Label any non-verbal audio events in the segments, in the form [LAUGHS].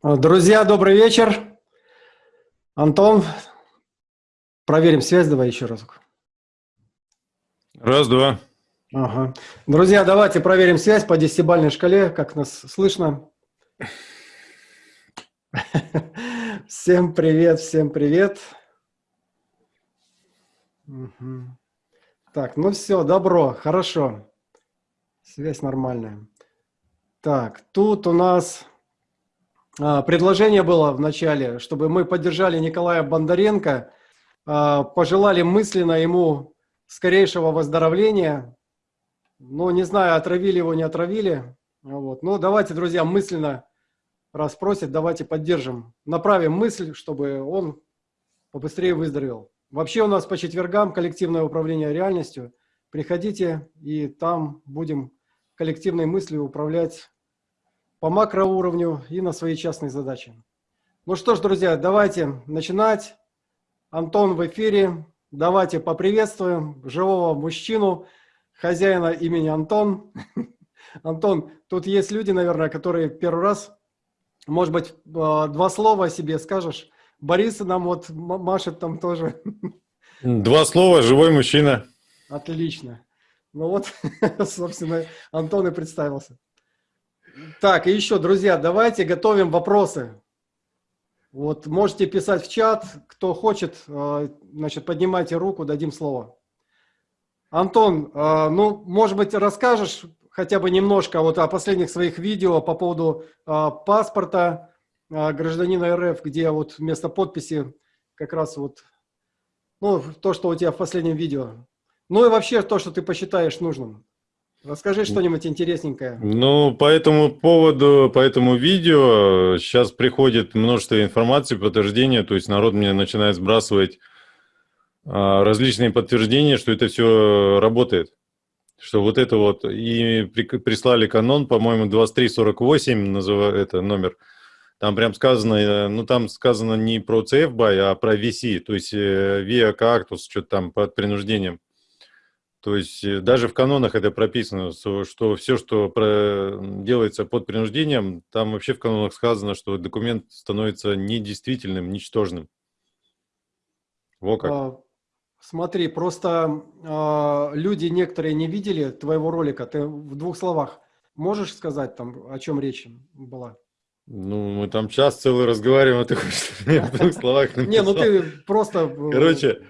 Друзья, добрый вечер. Антон, проверим связь, давай еще разок. Раз, два. Ага. Друзья, давайте проверим связь по десятибальной шкале, как нас слышно. Всем привет, всем привет. Угу. Так, ну все, добро, хорошо. Связь нормальная. Так, тут у нас а, предложение было в начале, чтобы мы поддержали Николая Бондаренко, а, пожелали мысленно ему скорейшего выздоровления. Ну, не знаю, отравили его, не отравили. Вот. Ну, давайте, друзья, мысленно, раз просят, давайте поддержим. Направим мысль, чтобы он побыстрее выздоровел. Вообще у нас по четвергам коллективное управление реальностью. Приходите, и там будем коллективной мыслью управлять по макроуровню и на свои частные задачи. Ну что ж, друзья, давайте начинать. Антон в эфире. Давайте поприветствуем живого мужчину, хозяина имени Антон. [LAUGHS] Антон, тут есть люди, наверное, которые первый раз, может быть, а, два слова о себе скажешь. Борис нам вот машет там тоже. [LAUGHS] Два слова, живой мужчина. Отлично. Ну вот, [LAUGHS] собственно, Антон и представился. Так, и еще, друзья, давайте готовим вопросы. Вот можете писать в чат, кто хочет, э, значит, поднимайте руку, дадим слово. Антон, э, ну, может быть, расскажешь хотя бы немножко вот о последних своих видео по поводу э, паспорта гражданина РФ, где вот вместо подписи как раз вот, ну, то, что у тебя в последнем видео. Ну и вообще то, что ты посчитаешь нужным. Расскажи что-нибудь интересненькое. Ну, по этому поводу, по этому видео сейчас приходит множество информации, подтверждения, то есть народ мне начинает сбрасывать а, различные подтверждения, что это все работает. Что вот это вот, и при, прислали канон, по-моему, 2348, называю это номер, там прям сказано, э, ну там сказано не про CFBY, а про VC, то есть э, Via Cactus, что-то там под принуждением. То есть э, даже в канонах это прописано, что все, что делается под принуждением, там вообще в канонах сказано, что документ становится недействительным, ничтожным. Во как. А, смотри, просто а, люди некоторые не видели твоего ролика. Ты в двух словах можешь сказать, там, о чем речь была? Ну, мы там час целый разговариваем, а ты хочешь в двух словах Не, ну ты просто... Э, Короче,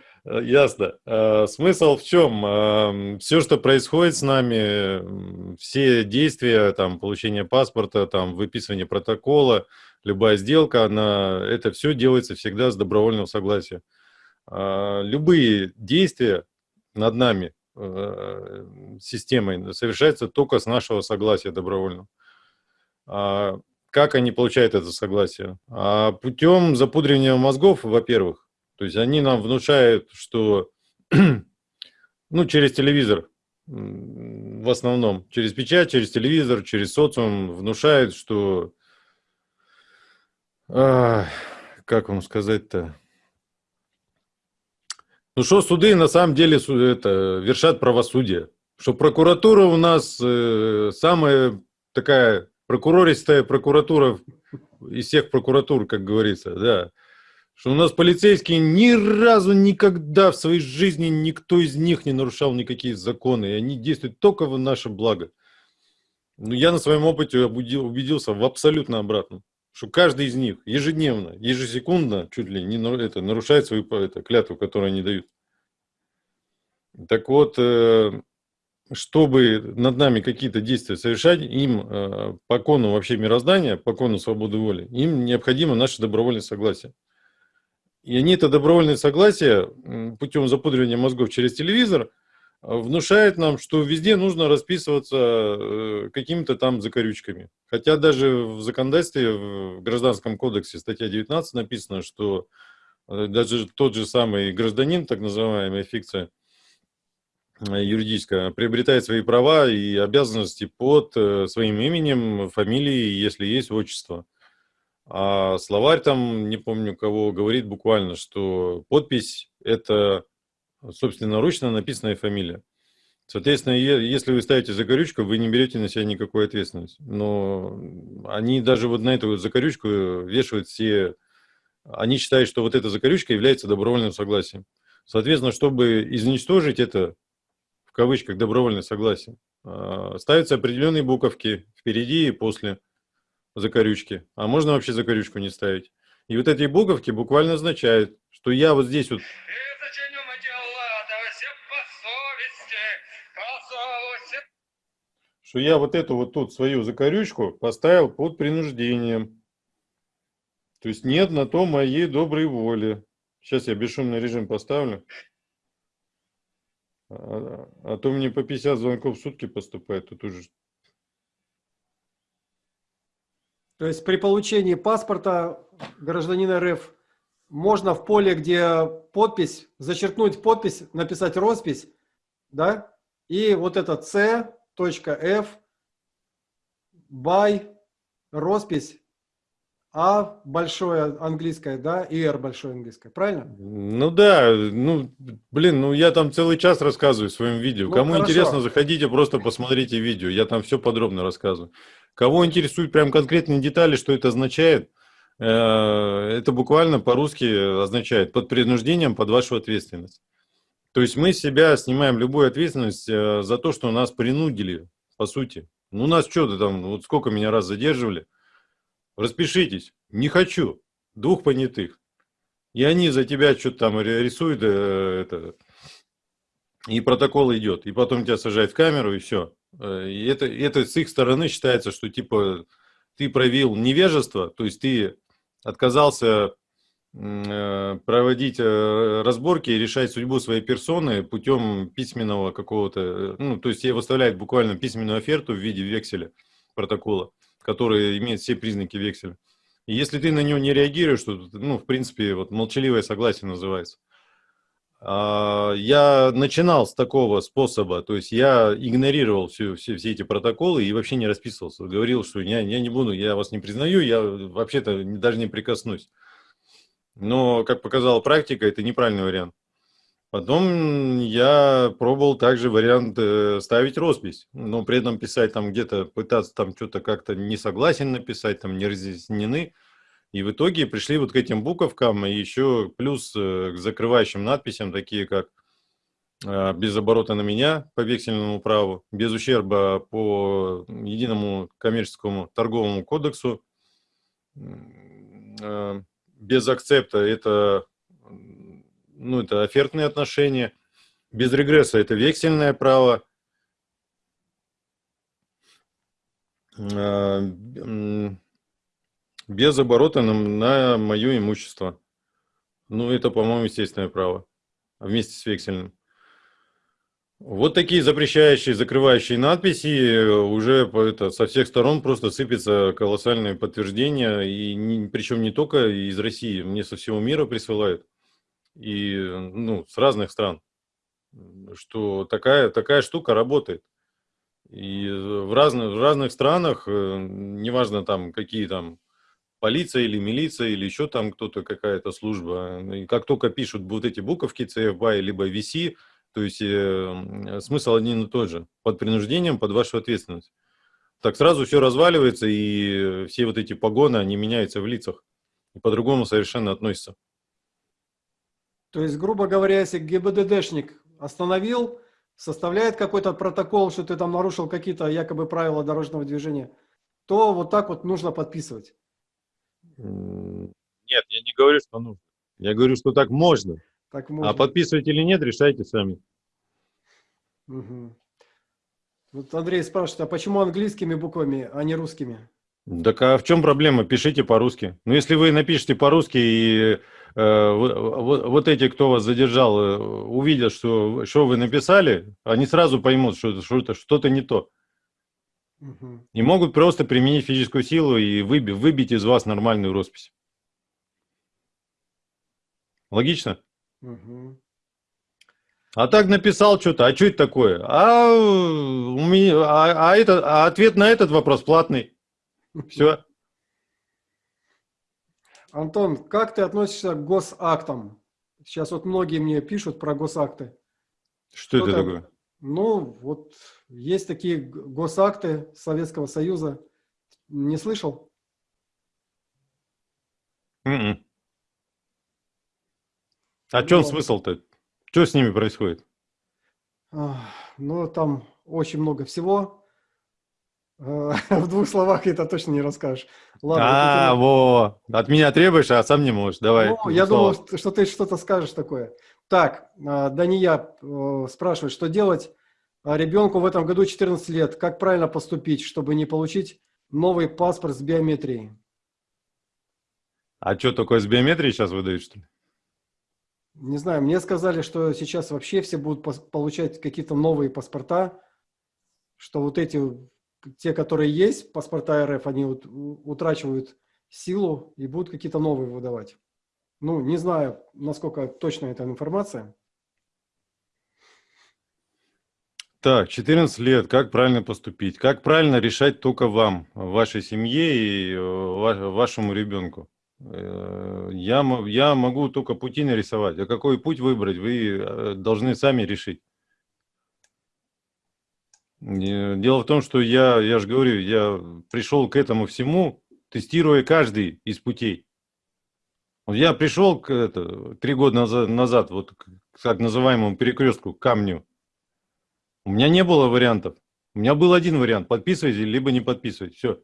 ясно. Э, смысл в чем? Эм, Все, что происходит с нами, все действия, там, получение паспорта, там, выписывание протокола, любая сделка, она, это все делается всегда с добровольного согласия. Э, любые действия над нами, системой, совершаются только с нашего согласия добровольного. А как они получают это согласие? А путем запудривания мозгов, во-первых, то есть они нам внушают, что, [CLEARS THROAT] ну, через телевизор, в основном, через печать, через телевизор, через социум внушают, что, а, как вам сказать-то, ну что суды на самом деле это, вершат правосудие, что прокуратура у нас э, самая такая прокурористая прокуратура из всех прокуратур, как говорится, да что у нас полицейские ни разу никогда в своей жизни никто из них не нарушал никакие законы, и они действуют только в наше благо. Но я на своем опыте убедился в абсолютно обратном, что каждый из них ежедневно, ежесекундно, чуть ли не это, нарушает свою это, клятву, которую они дают. Так вот, э, чтобы над нами какие-то действия совершать, им э, по кону вообще мироздания, по кону свободы воли, им необходимо наше добровольное согласие. И они это добровольное согласие путем запудривания мозгов через телевизор а, внушает нам, что везде нужно расписываться э, какими-то там закорючками. Хотя даже в законодательстве, в Гражданском кодексе, статья 19 написано, что э, даже тот же самый гражданин, так называемая фикция э, юридическая, приобретает свои права и обязанности под своим именем, фамилией, если есть отчество. А словарь там, не помню кого, говорит буквально, что подпись – это собственноручно написанная фамилия. Соответственно, если вы ставите закорючку, вы не берете на себя никакой ответственности. Но они даже вот на эту закорючку вешают все... Они считают, что вот эта закорючка является добровольным согласием. Соответственно, чтобы изничтожить это, в кавычках, добровольное согласие, а, ставятся определенные буковки впереди и после закорючки. А можно вообще закорючку не ставить. И вот эти буковки буквально означают, что я вот здесь вот что я вот эту вот тут свою закорючку поставил под принуждением. То есть нет на то моей доброй воли. Сейчас я бесшумный режим поставлю. А, а то мне по 50 звонков в сутки поступает, тут уже То есть при получении паспорта гражданина РФ можно в поле, где подпись, зачеркнуть подпись, написать роспись, да, и вот это C.F, by, роспись, А большое английское, да, и R большое английское, правильно? Ну да, ну, блин, ну я там целый час рассказываю в своем видео. Ну, Кому хорошо. интересно, заходите, просто посмотрите видео, я там все подробно рассказываю. Кого интересуют прям конкретные детали, что это означает, э, это буквально по-русски означает под принуждением, под вашу ответственность. То есть мы себя снимаем любую ответственность э, за то, что нас принудили, по сути. Ну, нас что-то там, вот сколько меня раз задерживали. Распишитесь. Не хочу. Двух понятых. И они за тебя что-то там ри- рисуют, э, это, и протокол идет. И потом тебя сажают в камеру, и все. И это, это с их стороны считается, что типа ты проявил невежество, то есть ты отказался э, проводить э, разборки и решать судьбу своей персоны путем письменного какого-то, э, ну, то есть тебе выставляют буквально письменную оферту в виде векселя, протокола, который имеет все признаки векселя. И если ты на него не реагируешь, то, ну, в принципе, вот молчаливое согласие называется. А, Я начинал с такого способа, то есть я игнорировал все, все, все эти протоколы и вообще не расписывался. Говорил, что я, я не буду, я вас не признаю, я вообще-то даже не прикоснусь. Но, как показала практика, это неправильный вариант. Потом я пробовал также вариант э, ставить роспись, но при этом писать там где-то, пытаться там что-то как-то не согласен написать, там не разъяснены. И в итоге пришли вот к этим буковкам, и еще плюс э, к закрывающим надписям, такие как э, без оборота на меня по вексельному праву, без ущерба по единому коммерческому торговому кодексу, э, без акцепта это, ну, это офертные отношения, без регресса это вексельное право, м, без оборота на, на мое имущество. Ну, это, по-моему, естественное право вместе с вексельным. Вот такие запрещающие, закрывающие надписи э, уже это, со всех сторон просто сыпятся колоссальные подтверждения, и не- причем не только из России, мне со всего мира присылают, и ну, с разных стран, что такая, такая штука работает. И в разных, в разных странах, э, неважно там какие там полиция или милиция или еще там кто-то, какая-то служба. И как только пишут вот эти буковки CFBY либо VC, то есть э, смысл один и тот же. Под принуждением, под вашу ответственность. Так сразу все разваливается, и все вот эти погоны, они меняются в лицах. И по-другому совершенно относятся. То есть, грубо говоря, если ГИБДДшник остановил, составляет какой-то протокол, что ты там нарушил какие-то якобы правила дорожного движения, то вот так вот нужно подписывать. Нет, я не говорю, что нужно. Я говорю, что так можно. Так можно. А подписывать или нет, решайте сами. Мгм. Вот Андрей спрашивает, а почему английскими буквами, а не русскими? Так а в чем проблема? Пишите по-русски. Ну, если вы напишете по-русски, и э, вот, вот- вот эти, кто вас задержал, э, увидят, что, что вы написали, они сразу поймут, что что-то что не то. И могут просто применить физическую силу и выби- выбить из вас нормальную роспись. Логично? А так написал что-то, а что это такое? А, у меня, а, а это, а ответ на этот вопрос платный. [LAUGHS] Все. Антон, как ты относишься к госактам? Сейчас вот многие мне пишут про госакты. Что это Кто-то- такое? Ну, вот есть такие госакты Советского Союза. Не слышал? М-м. А в чем Ну, смысл-то? Что с ними происходит? ну, там очень много всего. Э, [LAUGHS] В двух словах это точно не расскажешь. Ладно, А, интересно. во, от меня требуешь, а сам не можешь. Давай. Ну, я слово. думал, что- ты что-то скажешь такое. Так, а, Дания э, спрашивает, что делать ребенку в этом году 14 лет? Как правильно поступить, чтобы не получить новый паспорт с биометрией? А что, такое с биометрией сейчас выдают, что ли? Не знаю, мне сказали, что сейчас вообще все будут получать какие-то новые паспорта, что вот эти, те, которые есть, паспорта РФ, они вот утрачивают силу и будут какие-то новые выдавать. Ну, не знаю, насколько точна эта информация. Так, 14 лет, как правильно поступить? Как правильно решать только вам, вашей семье и э, ва- вашему ребенку? Э, Я, я могу только пути нарисовать, а какой путь выбрать, вы э, должны сами решить. Дело в том, что я, я же говорю, я пришел к этому всему, тестируя каждый из путей. Я пришел к это, три года назад, назад вот к так называемому перекрестку, камню. У меня не было вариантов. У меня был один вариант. Подписывайте, либо не подписывайте. Все.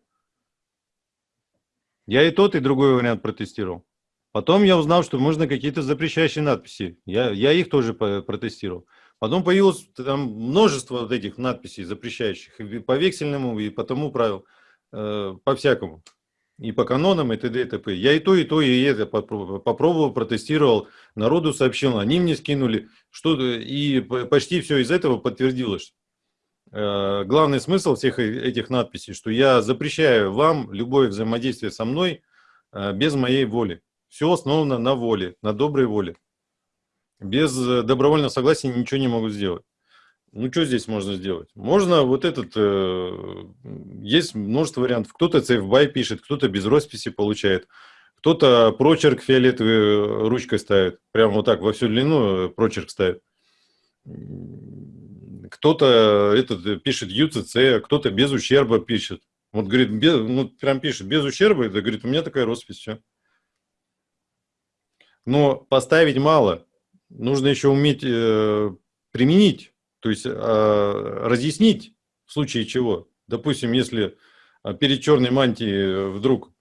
Я и тот, и другой вариант протестировал. Потом я узнал, что можно какие-то запрещающие надписи. Я, я их тоже протестировал. Потом появилось там множество вот этих надписей запрещающих. И по вексельному, и по тому правилу. э, по всякому. И по канонам, и т.д. и т.п. Я и то, и то, и это попро- попробовал, протестировал. Народу сообщил, они мне скинули. Что, и почти все из этого подтвердилось. Э, Главный смысл всех э- этих надписей, что я запрещаю вам любое взаимодействие со мной э, без моей воли. Все основано на воле, на доброй воле. Без добровольного согласия ничего не могу сделать. Ну, что здесь можно сделать? Можно вот этот... э, есть множество вариантов. Кто-то CFBY пишет, кто-то без росписи получает, кто-то прочерк фиолетовой э, ручкой ставит. Прямо вот так во всю длину э, прочерк ставит. Кто-то этот э, пишет UCC, кто-то без ущерба пишет. Вот говорит, без, ну, прям пишет, без ущерба, это говорит, у меня такая роспись, все. Но поставить мало. Нужно еще уметь э, применить, то есть э, разъяснить в случае чего. Допустим, если э, перед черной мантией вдруг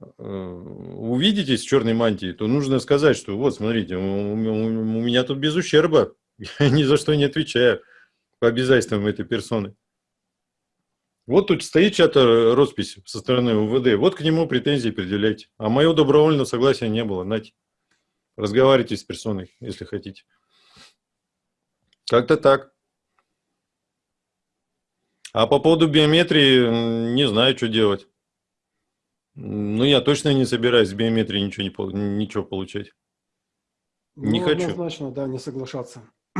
э, увидитесь в черной мантии, то нужно сказать, что вот, смотрите, у, меня тут без ущерба, [LAUGHS] я ни за что не отвечаю по обязательствам этой персоны. Вот тут стоит чья-то роспись со стороны УВД, вот к нему претензии предъявляйте. А моего добровольного согласия не было, нате. Разговаривайте с персоной, если хотите. Как-то так. А по поводу биометрии, не знаю, что делать. Ну, я точно не собираюсь с биометрией ничего, не, ничего получать. Не Ну, хочу. Однозначно, да, не соглашаться. [CLEARS THROAT]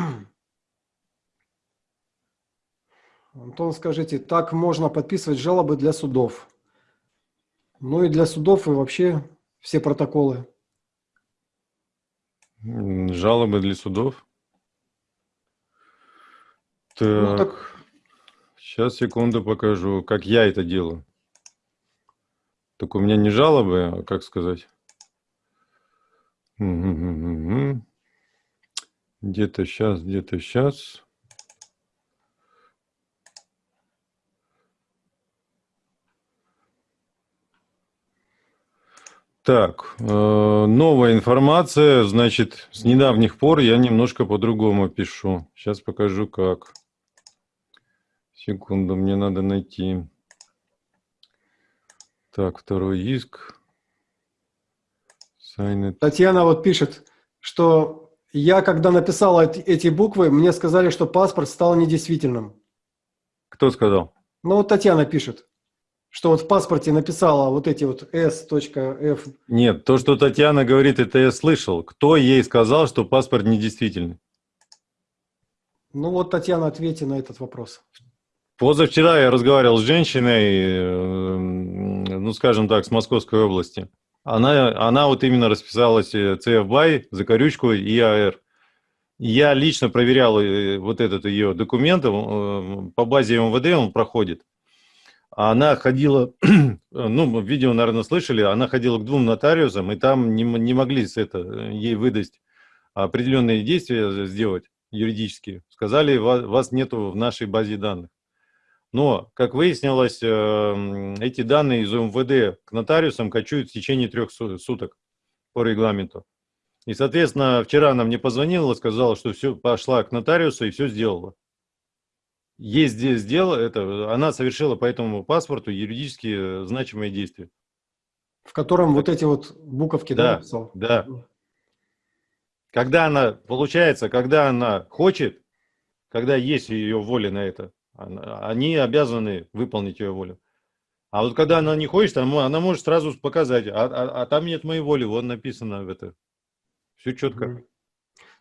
Антон, скажите, так можно подписывать жалобы для судов? Ну и для судов и вообще все протоколы. Жалобы для судов. Ну, Так, так- сейчас, секунду покажу, как я это делаю. Так у меня не жалобы, а как сказать? Где-то сейчас, где-то сейчас. Так, э, новая информация, значит, с недавних пор я немножко по-другому пишу. Сейчас покажу как. Секунду, мне надо найти. Так, второй иск. Sign it. Татьяна вот пишет, что я, когда написала эти, эти буквы, мне сказали, что паспорт стал недействительным. Кто сказал? Ну вот Татьяна пишет, что вот в паспорте написала вот эти вот S.F. Нет, то, что Татьяна говорит, это я слышал. Кто ей сказал, что паспорт недействительный? Ну вот, Татьяна, ответьте на этот вопрос. Позавчера я разговаривал с женщиной, э, ну, скажем так, с Московской области. Она, она вот именно расписалась э, CFBY, Закорючку и АР. Я лично проверял э, вот этот ее документ, э, по базе МВД он проходит. Она ходила, [CLEARS THROAT] ну, видео, наверное, слышали, она ходила к двум нотариусам, и там не, не могли с это, ей выдать определенные действия сделать юридические. Сказали, вас нету в нашей базе данных. Но, как выяснилось, э, эти данные из МВД к нотариусам качуют в течение трех суток по регламенту. И, соответственно, вчера она мне позвонила, сказала, что все, пошла к нотариусу и все сделала. Есть здесь дело, это, она совершила по этому паспорту юридически значимые действия. В котором вот эти вот буковки, да, да, написал? Да. Когда она, получается, когда она хочет, когда есть ее воля на это, они обязаны выполнить ее волю. А вот когда она не хочет, она, она может сразу показать, а, а, а там нет моей воли, вот написано в это. Все четко.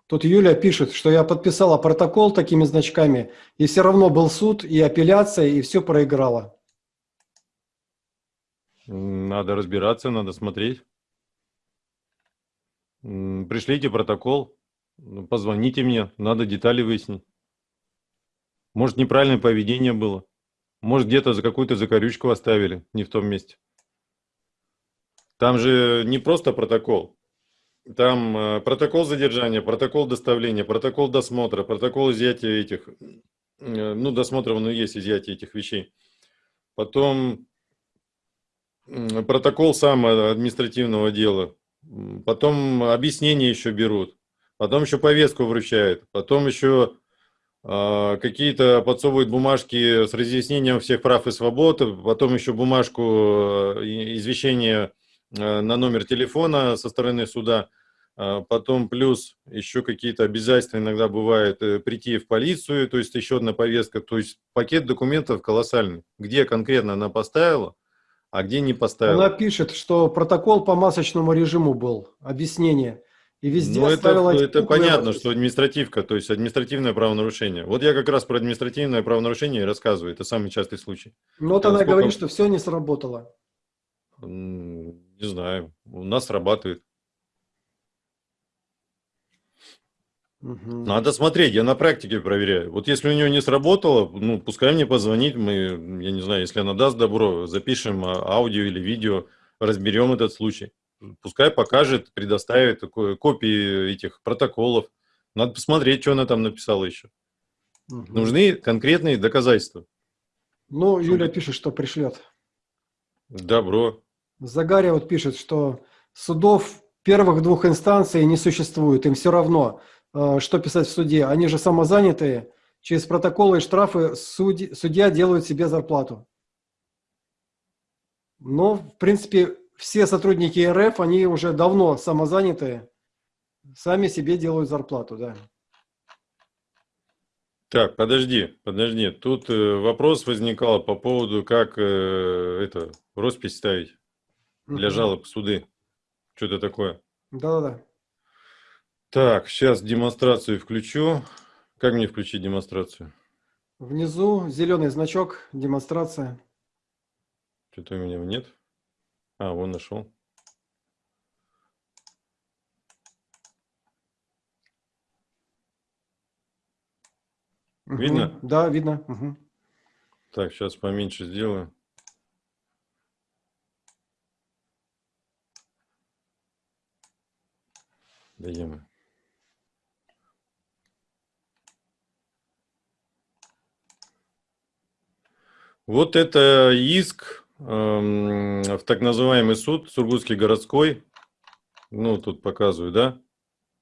Тут Юля пишет, что я подписала протокол такими значками, и все равно был суд и апелляция, и все проиграла. Надо разбираться, надо смотреть. Пришлите протокол, позвоните мне, надо детали выяснить. Может, неправильное поведение было. Может, где-то за какую-то закорючку оставили, не в том месте. Там же не просто протокол. Там э, протокол задержания, протокол доставления, протокол досмотра, протокол изъятия этих, э, ну, досмотра, ну, есть изъятие этих вещей. Потом протокол сам административного дела. Потом объяснение еще берут. Потом еще повестку вручают. Потом еще какие-то подсовывают бумажки с разъяснением всех прав и свобод, потом еще бумажку э, извещения э, на номер телефона со стороны суда, а, потом плюс еще какие-то обязательства иногда бывает э, прийти в полицию, то есть еще одна повестка, то есть пакет документов колоссальный, где конкретно она поставила, а где не поставила. Она пишет, что протокол по масочному режиму был, объяснение. И везде ну, это, это понятно, что административка, то есть административное правонарушение. Вот я как раз про административное правонарушение и рассказываю. Это самый частый случай. Но вот она сколько... говорит, что все не сработало. Не знаю. У нас срабатывает. Угу. Надо смотреть, я на практике проверяю. Вот если у нее не сработало, ну, пускай мне позвонит, мы, я не знаю, если она даст добро, запишем а, аудио или видео, разберем этот случай пускай покажет, предоставит копии этих протоколов. Надо посмотреть, что она там написала еще. Угу. Нужны конкретные доказательства. Ну, Юля пишет, что пришлет. Добро. Загаря вот пишет, что судов первых двух инстанций не существует. Им все равно, э, что писать в суде. Они же самозанятые. Через протоколы и штрафы судья делают себе зарплату. Но, в принципе, все сотрудники РФ, они уже давно самозанятые, сами себе делают зарплату, да. Так, подожди, подожди. Тут э, вопрос возникал по поводу, как э, это роспись ставить для жалоб в суды. Что-то такое. Да-да-да. Так, сейчас демонстрацию включу. Как мне включить демонстрацию? Внизу зеленый значок, демонстрация. Что-то у меня нет. А, вон нашел. Видно? Угу. Да, видно. Угу. Так, сейчас поменьше сделаю. Даем. Вот это иск в так называемый суд, Сургутский городской. Ну, тут показываю, да?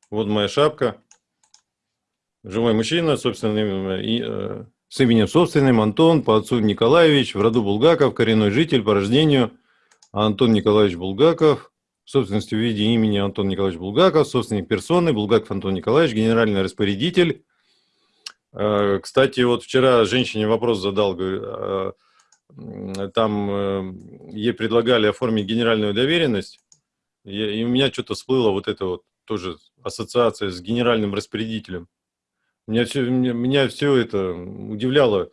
Вот моя шапка. Живой мужчина, собственным, э, с именем собственным, Антон, по отцу Николаевич, в роду Булгаков, коренной житель по рождению Антон Николаевич Булгаков, собственности в виде имени Антон Николаевич Булгаков, собственник персоны, Булгаков Антон Николаевич, генеральный распорядитель. Э, кстати, вот вчера женщине вопрос задал, говорю, «А там э, ей предлагали оформить генеральную доверенность, и у меня что-то всплыло вот это вот тоже ассоциация с генеральным распорядителем. Меня все, меня все это удивляло,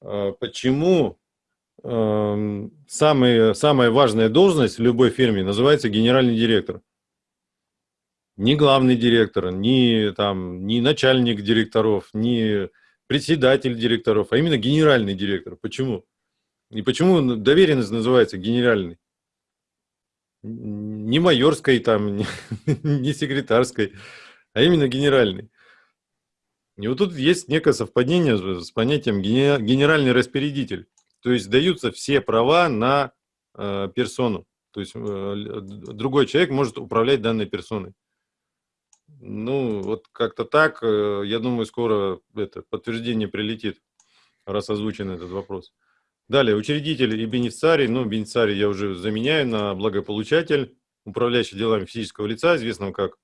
а, почему эм, самая, самая важная должность в любой фирме называется генеральный директор. ни главный директор, ни, там, ни начальник директоров, ни председатель директоров, а именно генеральный директор. Почему? И почему доверенность называется генеральный? Не майорской, там, не, [LAUGHS] не секретарской, а именно генеральный. И вот тут есть некое совпадение с понятием генеральный распорядитель. То есть даются все права на э, персону. То есть э, другой человек может управлять данной персоной. Ну, вот как-то так, э, я думаю, скоро это подтверждение прилетит, раз озвучен этот вопрос. Далее, учредитель и бенефициарий. Ну, бенефициарий я уже заменяю на благополучатель, управляющий делами физического лица, известного как,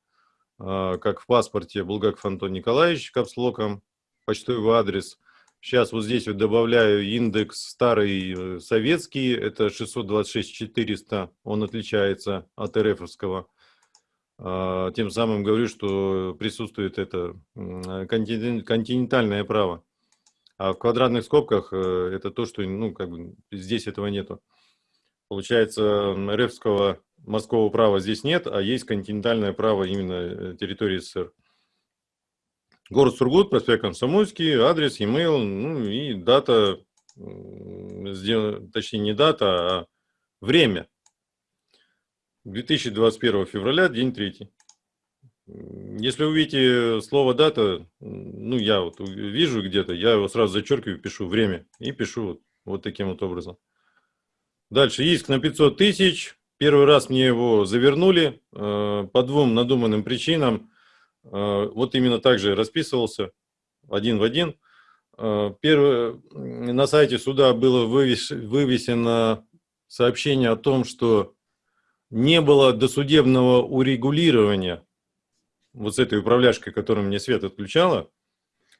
э, как в паспорте Булгаков Антон Николаевич, капслоком, почтовый адрес. Сейчас вот здесь вот добавляю индекс старый э, советский, это 626-400, он отличается от РФовского. А, тем самым говорю, что присутствует это континентальное право. А в квадратных скобках э, это то, что ну, как бы здесь этого нету. Получается, РФского морского права здесь нет, а есть континентальное право именно э, территории СССР. Город Сургут, проспект Комсомольский, адрес, e-mail, ну и дата, точнее не дата, а время. 2021 февраля, день третий. Если увидите слово дата, ну я вот вижу где-то, я его сразу зачеркиваю, пишу время и пишу вот, вот таким вот образом. Дальше иск на 500 тысяч. Первый раз мне его завернули э, по двум надуманным причинам. Э, вот именно так же расписывался, один в один. Э, первое, на сайте суда было вывес, вывесено сообщение о том, что не было досудебного урегулирования вот с этой управляшкой, которую мне Свет отключала,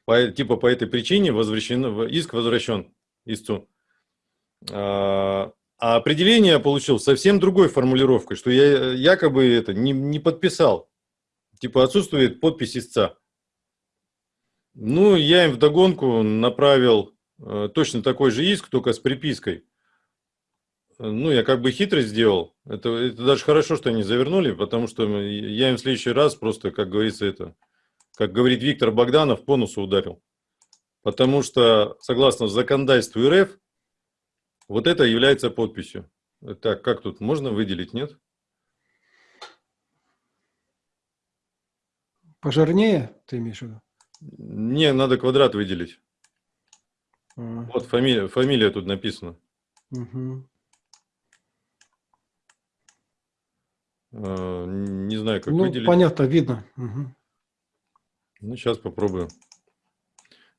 по, типа по этой причине возвращен, иск возвращен истцу. А, а определение получил совсем другой формулировкой, что я якобы это не, не подписал. Типа отсутствует подпись истца. Ну, я им вдогонку направил э, точно такой же иск, только с припиской ну, я как бы хитрость сделал. Это, это даже хорошо, что они завернули, потому что я им в следующий раз просто, как говорится, это, как говорит Виктор Богданов, по носу ударил. Потому что, согласно законодательству РФ, вот это является подписью. Так, как тут можно выделить, нет? Пожирнее, ты имеешь в виду? Не, надо квадрат выделить. А. Вот фамилия, фамилия тут написана. Угу. Не знаю, как ну, выделить. понятно, видно. Угу. Ну, сейчас попробую.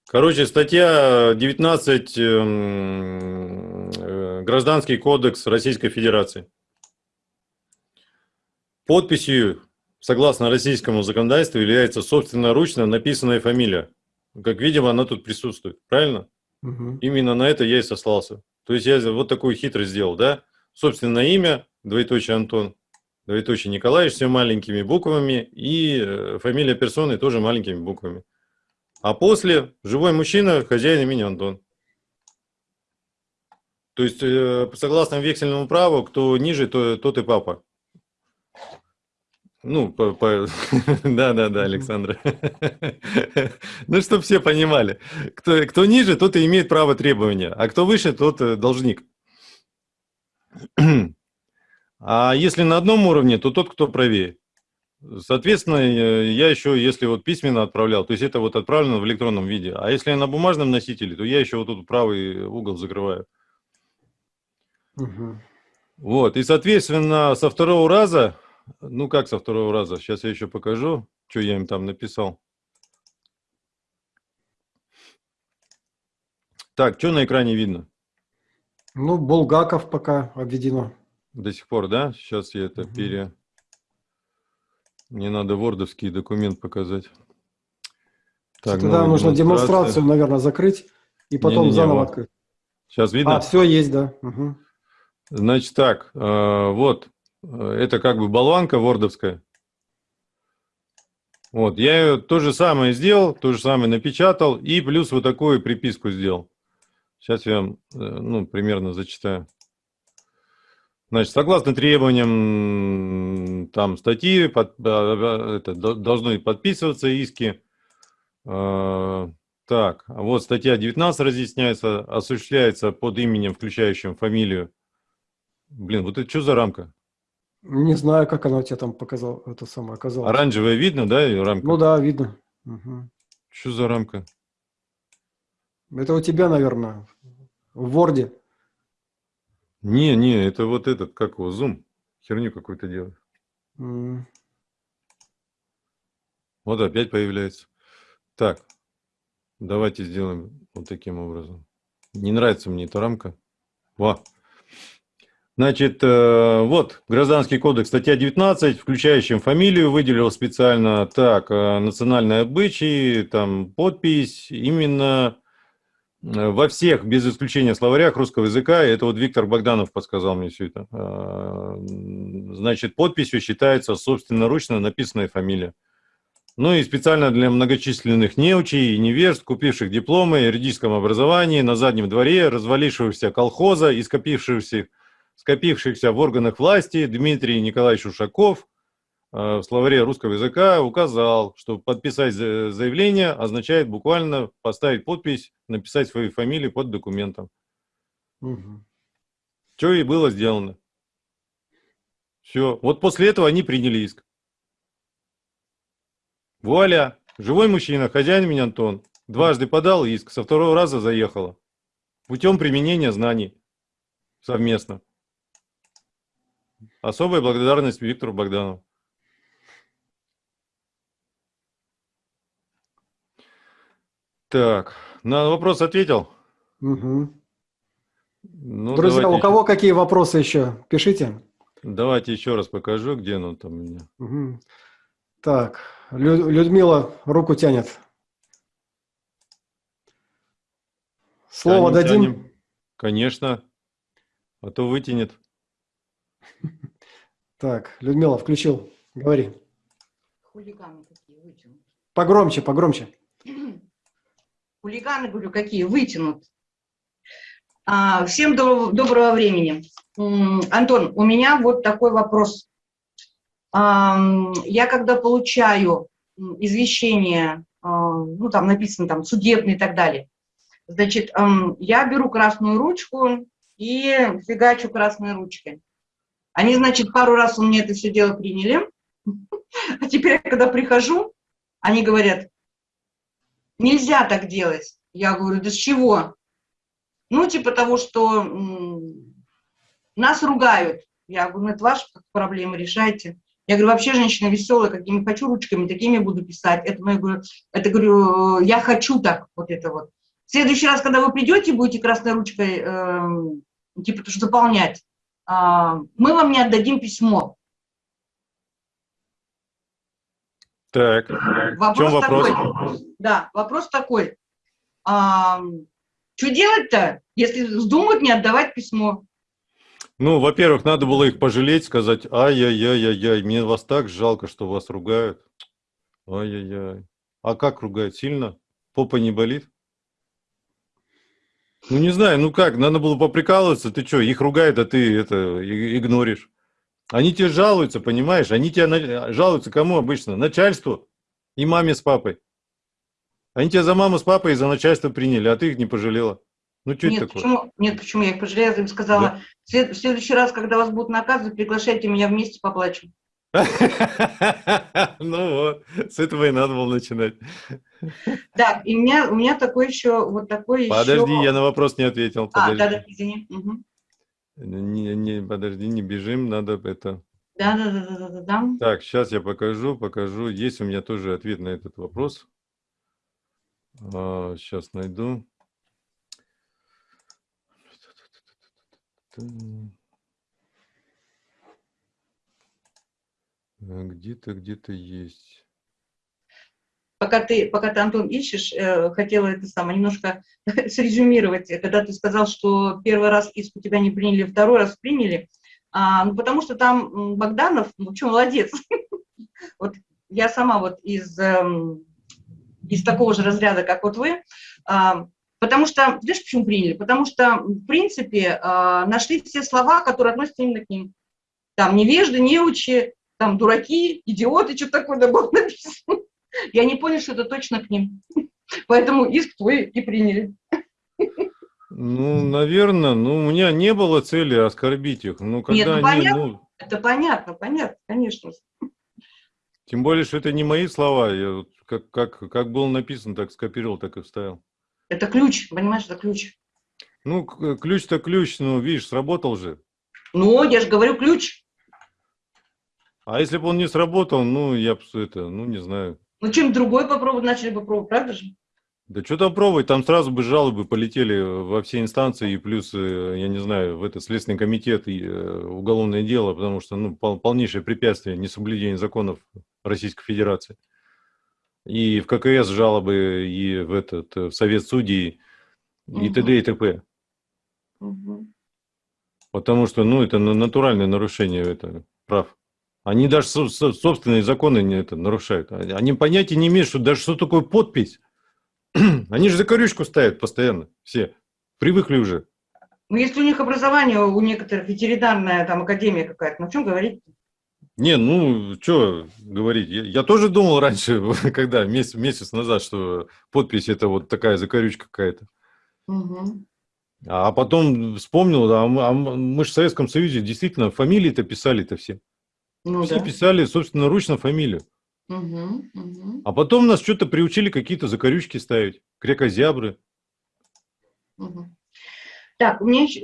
Короче, статья 19 эм, э, Гражданский кодекс Российской Федерации. Подписью, согласно российскому законодательству, является собственноручно написанная фамилия. Как видимо, она тут присутствует. Правильно? Угу. Именно на это я и сослался. То есть я вот такую хитрость сделал, да? Собственное имя, двоеточие Антон, двоеточие Николаевич, все маленькими буквами, и э, фамилия персоны тоже маленькими буквами. А после живой мужчина, хозяин имени Антон. То есть, э, согласно вексельному праву, кто ниже, то, тот и папа. Ну, по, по... [LAUGHS] да, да, да, Александра. [LAUGHS] ну, чтобы все понимали. Кто, кто ниже, тот и имеет право требования, а кто выше, тот э, должник. [CLEARS THROAT] А если на одном уровне, то тот, кто правее. Соответственно, э, я еще, если вот письменно отправлял, то есть это вот отправлено в электронном виде. А если на бумажном носителе, то я еще вот тут правый угол закрываю. Угу. Вот, и, соответственно, со второго раза, ну как со второго раза, сейчас я еще покажу, что я им там написал. Так, что на экране видно? Ну, Булгаков пока обведено. До сих пор, да? Сейчас я это угу. пере... Мне надо вордовский документ показать. Так, Тогда нужно демонстрацию, наверное, закрыть и потом не, не, не, заново вот. открыть. Сейчас видно? А, все есть, да. Угу. Значит так, э, вот, это как бы болванка вордовская. Вот, я ее то же самое сделал, то же самое напечатал и плюс вот такую приписку сделал. Сейчас я вам, э, ну, примерно зачитаю. Значит, согласно требованиям там статьи, под, а, это, должны подписываться иски. А, так, а вот статья 19 разъясняется, осуществляется под именем, включающим фамилию. Блин, вот это что за рамка? Не знаю, как она у тебя там показала, это самое оказалось. Оранжевая видно, да, рамка? Ну да, видно. Угу. Что за рамка? Это у тебя, наверное, в Word. Не, не, это вот этот, как его, зум. Херню какую-то делает. Mm. Вот опять появляется. Так, давайте сделаем вот таким образом. Не нравится мне эта рамка. Во. Значит, э, вот, Гражданский кодекс, статья 19, включающим фамилию, выделил специально так, э, национальные обычаи, там, подпись, именно во всех, без исключения словарях русского языка, это вот Виктор Богданов подсказал мне все это, значит, подписью считается собственноручно написанная фамилия. Ну и специально для многочисленных неучей и неверст, купивших дипломы о юридическом образовании на заднем дворе, развалившегося колхоза и скопившихся скопившихся в органах власти Дмитрий Николаевич Ушаков э, в словаре русского языка указал, что подписать заявление означает буквально поставить подпись, написать свою фамилию под документом. Угу. Что и было сделано. Все. Вот после этого они приняли иск. Вуаля! Живой мужчина, хозяин меня Антон. Дважды подал иск, со второго раза заехала. Путем применения знаний совместно. Особая благодарность Виктору Богданову. Так, на вопрос ответил? Угу. Ну, Друзья, у кого какие вопросы еще? Пишите. Давайте еще раз покажу, где оно там у меня. Угу. Так, Лю Людмила руку тянет. Слово тянем, дадим? Тянем. Конечно, а то вытянет. [LAUGHS] Так, Людмила, включил. Говори. Хулиганы какие вытянут. Погромче, погромче. [CLEARS THROAT] Хулиганы, говорю, какие вытянут. А, всем доброго, доброго времени. Антон, у меня вот такой вопрос. А, я когда получаю извещение, а, ну там написано там судебный и так далее, значит, я беру красную ручку и фигачу красной ручкой. Они, значит, пару раз у меня это все дело приняли, [LAUGHS] а теперь, когда прихожу, они говорят, нельзя так делать. Я говорю, да с чего? Ну, типа того, что нас ругают. Я говорю, ну, это ваша проблема, решайте. Я говорю, вообще женщина веселая, какими хочу ручками, такими буду писать. Это, ну, я говорю, это говорю, я хочу так, вот это вот. В следующий раз, когда вы придете, будете красной ручкой, э, типа, заполнять, а, мы вам не отдадим письмо. Так, вопрос в чем вопрос? Такой, да, вопрос такой. А, что делать-то, если вздумают не отдавать письмо? Ну, во-первых, надо было их пожалеть, сказать, ай-яй-яй-яй-яй, мне вас так жалко, что вас ругают. Ай-яй-яй. А как ругают? Сильно? Попа не болит? Ну, не знаю, ну как, надо было поприкалываться, ты что, их ругают, а ты это игноришь. Они тебе жалуются, понимаешь? Они тебе жалуются кому обычно? Начальству и маме с папой. Они тебя за маму с папой и за начальство приняли, а ты их не пожалела. Ну, что нет, это такое? Почему? Нет, почему я их пожалела? Я им сказала, да? в следующий раз, когда вас будут наказывать, приглашайте меня вместе поплачем. [LAUGHS] Ну вот, с этого и надо было начинать. Да, и у меня, у меня такой еще, вот такой Подожди, я на вопрос не ответил. А, да, да, извини. Не, не, подожди, не бежим, надо это... Да, да, да, да, да, да. Так, сейчас я покажу, покажу. Есть у меня тоже ответ на этот вопрос. А, сейчас найду. Где-то, где-то есть. Пока ты, пока ты, Антон, ищешь, э, хотела это самое немножко [LAUGHS] срезюмировать. Когда ты сказал, что первый раз иск у тебя не приняли, второй раз приняли, а, ну, потому что там Богданов, ну, что, молодец. [LAUGHS] вот я сама вот из, э, из такого же разряда, как вот вы, а, потому что, знаешь, почему приняли? Потому что, в принципе, а, нашли все слова, которые относятся именно к ним. Там невежды, неучи, там дураки, идиоты, что такое да было [LAUGHS] написано. И они поняли, что это точно к ним. Поэтому иск твой и приняли. Ну, наверное, ну, у меня не было цели оскорбить их. Ну, когда Нет, ну, они, понятно. ну, Это понятно, понятно, конечно. тем более, что это не мои слова. Я вот как, как, как было написано, так скопировал, так и вставил. Это ключ, понимаешь, это ключ. Ну, ключ-то ключ, ну, видишь, сработал же. Ну, я же говорю ключ. А если бы он не сработал, ну, я бы это, ну, не знаю. Ну, чем другой попробовать, начали бы пробовать, правда же? Да что там пробовать, там сразу бы жалобы полетели во все инстанции, и плюс, э, я не знаю, в этот Следственный комитет и э, уголовное дело, потому что, ну, пол- полнейшее препятствие несоблюдения законов Российской Федерации. И в ККС жалобы, и в этот, э, в Совет судей, и Мгм. т.д. и т.п. Мгм. Потому что, ну, это на- натуральное нарушение это, прав. Они даже со- со- собственные законы не это нарушают. Они понятия не имеют, что даже что такое подпись. [CLEARS THROAT] Они же закорючку ставят постоянно, все. Привыкли уже. Ну, если у них образование, у некоторых ветеринарная там академия какая-то, ну, о чем говорить? Не, ну, что говорить. Я, я тоже думал раньше, [LAUGHS] когда месяц, месяц назад, что подпись это вот такая закорючка какая-то. Мгм. А потом вспомнил, а мы, а мы же в Советском Союзе действительно фамилии-то писали-то все. Ну, все да. писали собственноручно фамилию. Мгм, мгм, А потом нас что-то приучили какие-то закорючки ставить, крекозябры. мгм. Так, у меня еще...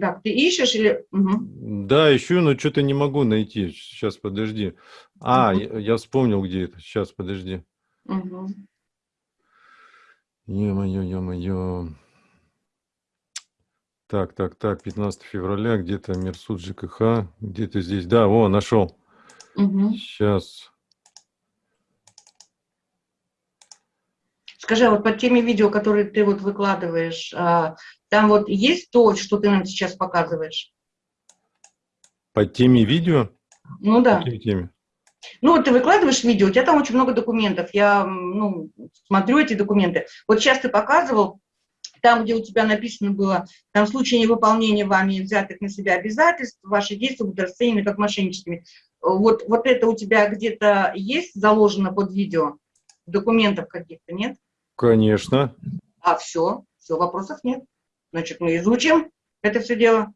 Так, ты ищешь или... Мгм. Да, ищу, но что-то не могу найти. Сейчас, подожди. А, Мгм. я, я вспомнил, где это. Сейчас, подожди. Мгм. Ё-моё, ё-моё. Так, так, так, 15 февраля, где-то Мирсуд ЖКХ, где-то здесь. Да, о, нашел. Мгм. Сейчас. Скажи, а вот под теми видео, которые ты вот выкладываешь, а, там вот есть то, что ты нам сейчас показываешь? По теме видео? Ну По да. какой теме? Ну, вот ты выкладываешь видео, у тебя там очень много документов. Я, ну, смотрю эти документы. Вот сейчас ты показывал, там, где у тебя написано было, там в случае невыполнения вами взятых на себя обязательств, ваши действия будут расценены как мошенническими. Вот, вот это у тебя где-то есть заложено под видео? Документов каких-то нет? Конечно. А, все, все, вопросов нет. Значит, мы изучим это все дело.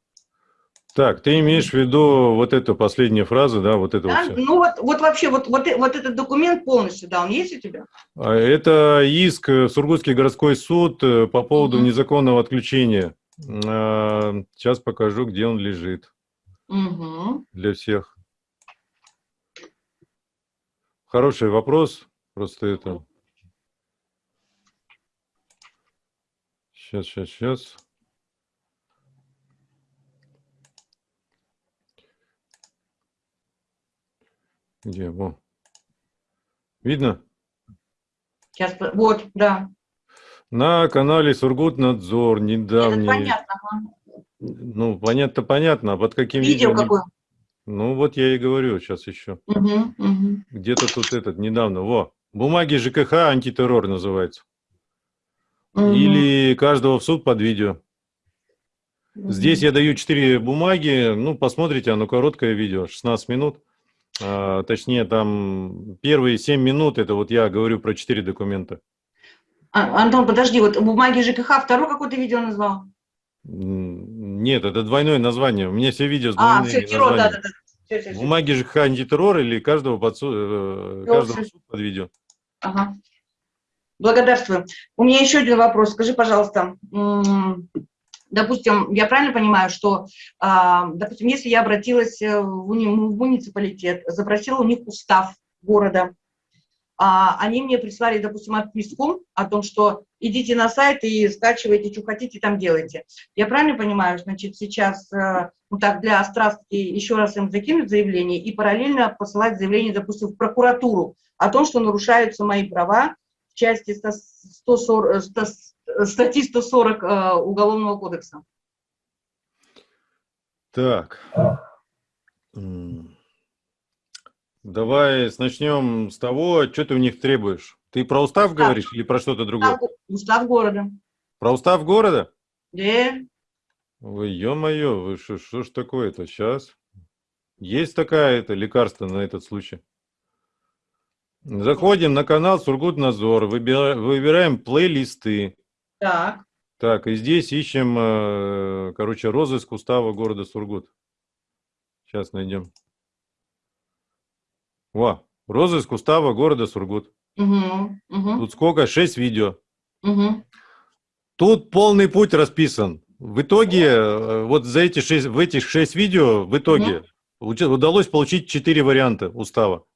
Так, ты имеешь в виду вот эту последнюю фразу, да, вот это Да? вот всё? Ну вот, вот вообще, вот, вот, вот этот документ полностью, да, он есть у тебя? А Это иск э, Сургутский городской суд э, по поводу Мгм. незаконного отключения. А, Сейчас покажу, где он лежит Угу. для всех. Хороший вопрос. Просто это... Сейчас, сейчас, сейчас. Где? Во. Видно? Сейчас, вот, да. На канале Сургутнадзор Это недавний. понятно. ага. Ну, понятно, понятно. А под каким Видео видео? какое? Ну, вот я и говорю сейчас еще. Угу, угу. Где-то тут этот, недавно. Во, бумаги ЖКХ антитеррор называется. Или каждого в суд под видео. Здесь я даю 4 бумаги. Ну, посмотрите, оно короткое видео, 16 минут. А, точнее, там первые 7 минут, это вот я говорю про 4 документа. А, Антон, подожди, вот бумаги ЖКХ второе какое-то видео назвал? Нет, это двойное название. У меня все видео с А, двойными все, Тиро, да, да, да. Всё, всё, всё. Бумаги ЖКХ антитеррор или каждого, под э, Всё, каждого всё. в суд под видео. Ага. Благодарствую. У меня еще один вопрос. Скажи, пожалуйста, допустим, я правильно понимаю, что, а, допустим, если я обратилась э, в, уни- в муниципалитет, запросила у них устав города, а, они мне прислали, допустим, отписку о том, что идите на сайт и скачивайте, что хотите, там делайте. Я правильно понимаю, значит, сейчас, э, ну так, для острастки еще раз им закинуть заявление и параллельно посылать заявление, допустим, в прокуратуру о том, что нарушаются мои права в части 100 140, э, 100 статьи 140 э, Уголовного кодекса. Так. Давай начнем с того, что ты у них требуешь. Ты про устав Устав. говоришь или про что-то другое? Устав, города. Про устав города? Да. Ой, ё-моё, вы что, что ж такое-то? Сейчас. Есть такая это лекарство на этот случай. Заходим на канал Сургутнадзор, выбира- выбираем плейлисты. Так. Так, и здесь ищем, э, короче, розыск устава города Сургут. Сейчас найдем. Во, розыск устава города Сургут. Угу. Угу. Тут сколько? Шесть видео. Угу. Тут полный путь расписан. В итоге, э, вот за эти шесть, в этих шесть видео, в итоге получи- удалось получить четыре варианта устава.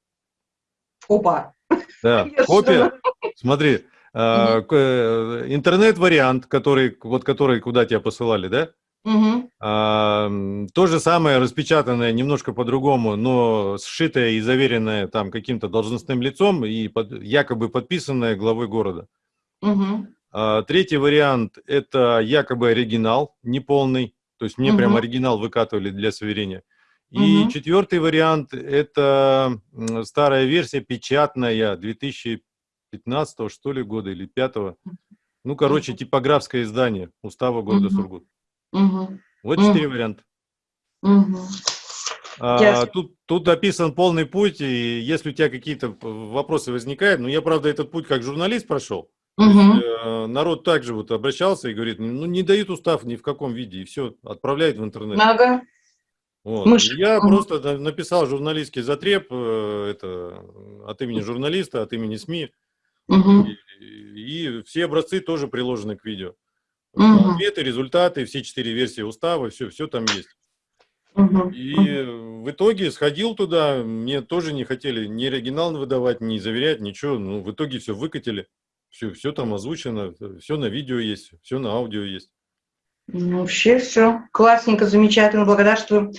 Опа. Да, [LAUGHS] копия. Смотри, э, интернет-вариант, который, вот который куда тебя посылали, да? Угу. А, то же самое распечатанное немножко по-другому, но сшитое и заверенное там каким-то должностным лицом и под- якобы подписанное главой города. Угу. А, третий вариант – это якобы оригинал, неполный, то есть мне прям Мгм. оригинал выкатывали для сверения. И Мгм. четвертый вариант – это старая версия, печатная, 2015 что ли года или 5 Ну, короче, типографское издание Устава города Мгм. Сургут. Угу. Вот четыре варианта. Угу. А, тут, тут описан полный путь, и если у тебя какие-то вопросы возникают, ну, я, правда, этот путь как журналист прошел, то есть, Угу. э, народ также вот обращался и говорит, ну, не дают устав ни в каком виде, и все, отправляют в интернет. Ага. Вот. Мышь. Я Мгм. просто на- написал журналистский затреб э, это, от имени журналиста, от имени СМИ, Угу. и, и все образцы тоже приложены к видео. Мгм. Ответы, результаты, все четыре версии устава, все, все там есть. Угу. И в итоге сходил туда, мне тоже не хотели ни оригинал выдавать, ни заверять, ничего. Ну, в итоге все выкатили, все, все там озвучено, все на видео есть, все на аудио есть. Ну, вообще все классненько, замечательно, благодарствую.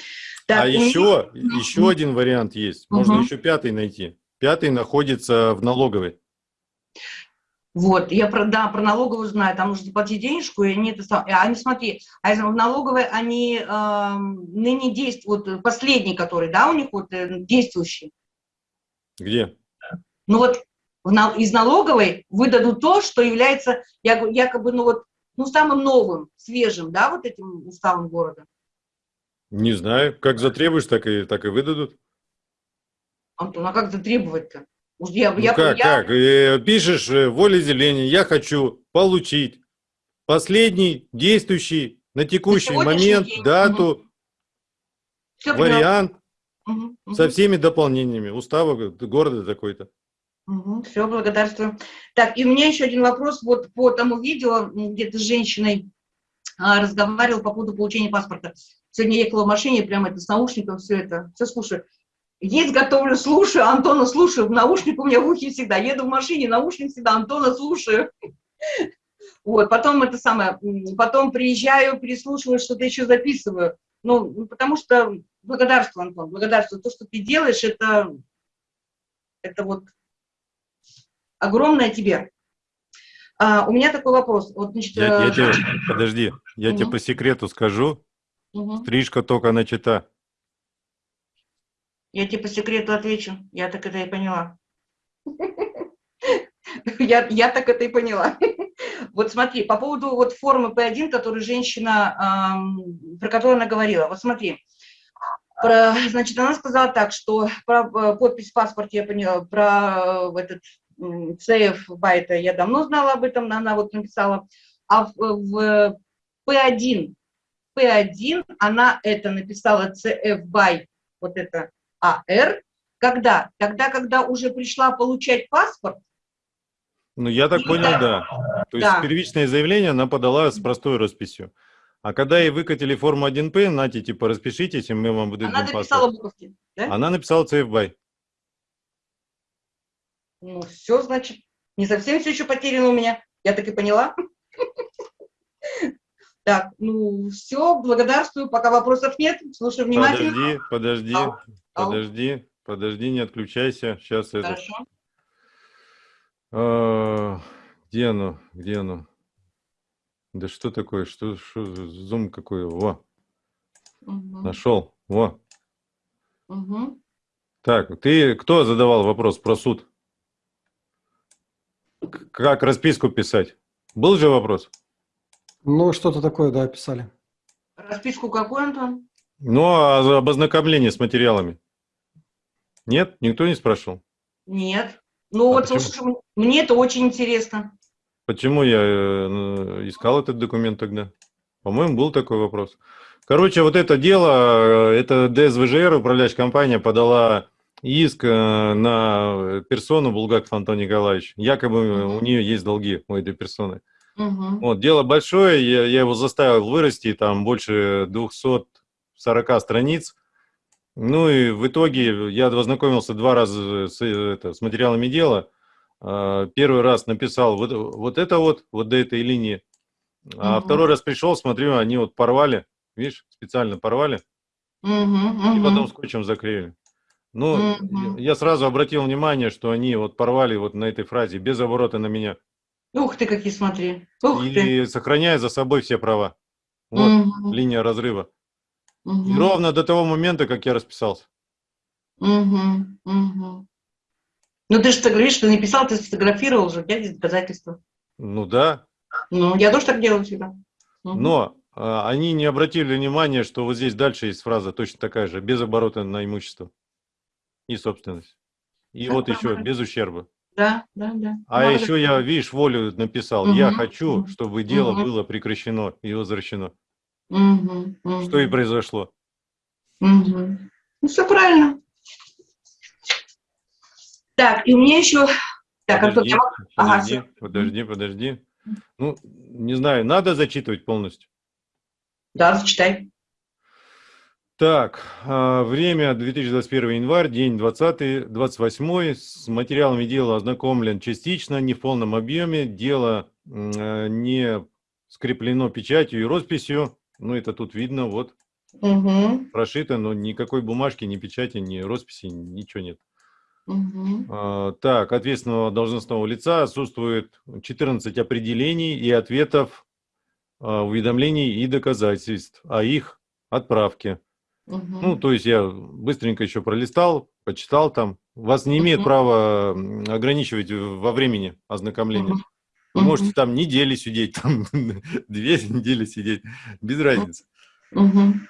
Так, а меня- еще, еще один вариант есть, можно Мгм. еще пятый найти. Пятый находится в налоговой. Вот, я про, да, про налоговую знаю, там нужно заплатить денежку, и они это сам, а они, смотри, а в налоговой они эм, ныне действуют, вот последний, который, да, у них вот э, действующий, Где? ну вот в из налоговой выдадут то, что является якобы, ну вот, ну самым новым, свежим, да, вот этим уставом города. Не знаю. Как затребуешь, так и, так и выдадут. Антон, а как затребовать-то? Уж я, Ну я, как, я- как? Э, Пишешь э, волеизъявление, я хочу получить последний действующий на текущий сегодняшний момент день. дату, поняла. вариант Мгм, мгм. со всеми дополнениями устава города такой-то. все, благодарствую. Так, и у меня еще один вопрос вот по тому видео, где ты с женщиной а, разговаривал по поводу получения паспорта. Сегодня ехала в машине, прямо это с наушником, все это, все слушаю. Есть, готовлю, слушаю, Антона слушаю, наушник у меня в ухе всегда. Еду в машине, наушник всегда, Антона слушаю. [LAUGHS] Вот, потом это самое, потом приезжаю, переслушиваю, что-то еще записываю. Ну, ну, потому что благодарствую, Антон, благодарствую. То, что ты делаешь, это, это вот огромное тебе. А, у меня такой вопрос. Вот, значит, Я, я э, тебе, подожди, я тебе Мгм. по секрету скажу, мгм. стрижка только начата. Я тебе по секрету отвечу. Я так это и поняла. [LAUGHS] Я, я так это и поняла. [LAUGHS] Вот смотри, по поводу вот формы P1, которую женщина, ам, про которую она говорила. Вот смотри, про, значит, она сказала так, что про э, подпись в паспорте я поняла, про э, этот CF байта я давно знала об этом, она вот написала. А в, в P1, P1 она это написала CF by, вот это АР, когда? Тогда, когда уже пришла получать паспорт, Ну, я так понял, да. То есть Да. первичное заявление она подала с простой расписью. А когда ей выкатили форму 1П, нате, типа, распишитесь, и мы вам выдадим она паспорт. написала буковки. Да? Она написала CFBY. Ну, все, значит, не совсем все еще потеряно у меня. Я так и поняла. [LAUGHS] Так, ну, все, благодарствую. Пока вопросов нет, слушаю внимательно. Подожди, подожди. Подожди, подожди, не отключайся. Сейчас это... Хорошо. А, где оно? Где оно? Да что такое? Что, что за зум какой? Во, Мгм, нашел. Во. мгм. Так, ты кто задавал вопрос про суд? Как расписку писать? Был же вопрос? Ну, что-то такое, да, писали. Расписку какую, Антон? Ну, а об ознакомлении с материалами? Нет? Никто не спрашивал? Нет. Ну А вот, почему? слушай, мне это очень интересно. Почему я э, искал этот документ тогда? По-моему, был такой вопрос. Короче, вот это дело, э, это ДСВЖР, управляющая компания, подала иск э, на персону Булгаков Антон Николаевич. Якобы у нее есть долги у этой персоны. Мгм. Вот, дело большое, я, я его заставил вырасти, там больше 240 страниц. Ну и в итоге я ознакомился два раза с, это, с материалами дела. А, Первый раз написал вот, вот это вот, вот до этой линии. А Мгм. второй раз пришел, смотрю, они вот порвали, видишь, специально порвали, Мгм, и потом скотчем заклеили. Ну, Мгм. я сразу обратил внимание, что они вот порвали вот на этой фразе, без оборота на меня, Ух ты, какие смотри. Ух ты. и сохраняя за собой все права. Вот Мгм, линия разрыва. И мгм, ровно до того момента, как я расписался. мгм, мгм. Ну ты же говоришь, что не писал, ты сфотографировал уже, у тебя есть доказательства. Ну да, Ну, я тоже так делаю всегда. Мгм. но а, они не обратили внимания, что вот здесь дальше есть фраза точно такая же, без оборота на имущество и собственность. И Да, вот еще нормально. без ущерба. Да, да, да. А Надо еще я, видишь, волю написал. Я Мгм, хочу, чтобы дело мгм. было прекращено и возвращено. Что и произошло. мгм. Ну, все правильно. Так, и у меня еще... Так, Антон, Подожди, я могу- Ага, подожди, подожди, подожди. Ну, не знаю, надо зачитывать полностью. Да, зачитай. Так, а, время 2021 январь, день 20, 28. С материалами дела ознакомлен частично, не в полном объеме. Дело э, не скреплено печатью и росписью. Ну, это тут видно, вот, Мгм, прошито, но никакой бумажки, ни печати, ни росписи, ничего нет. А, Так, ответственного должностного лица отсутствует 14 определений и ответов, а, уведомлений и доказательств о их отправке. Мгм. Ну, то есть я быстренько еще пролистал, почитал там. Вас не имеет Мгм. права ограничивать в- во времени ознакомления. Мгм. Вы можете там недели сидеть, там [LAUGHS] две недели сидеть, без разницы. Мгм.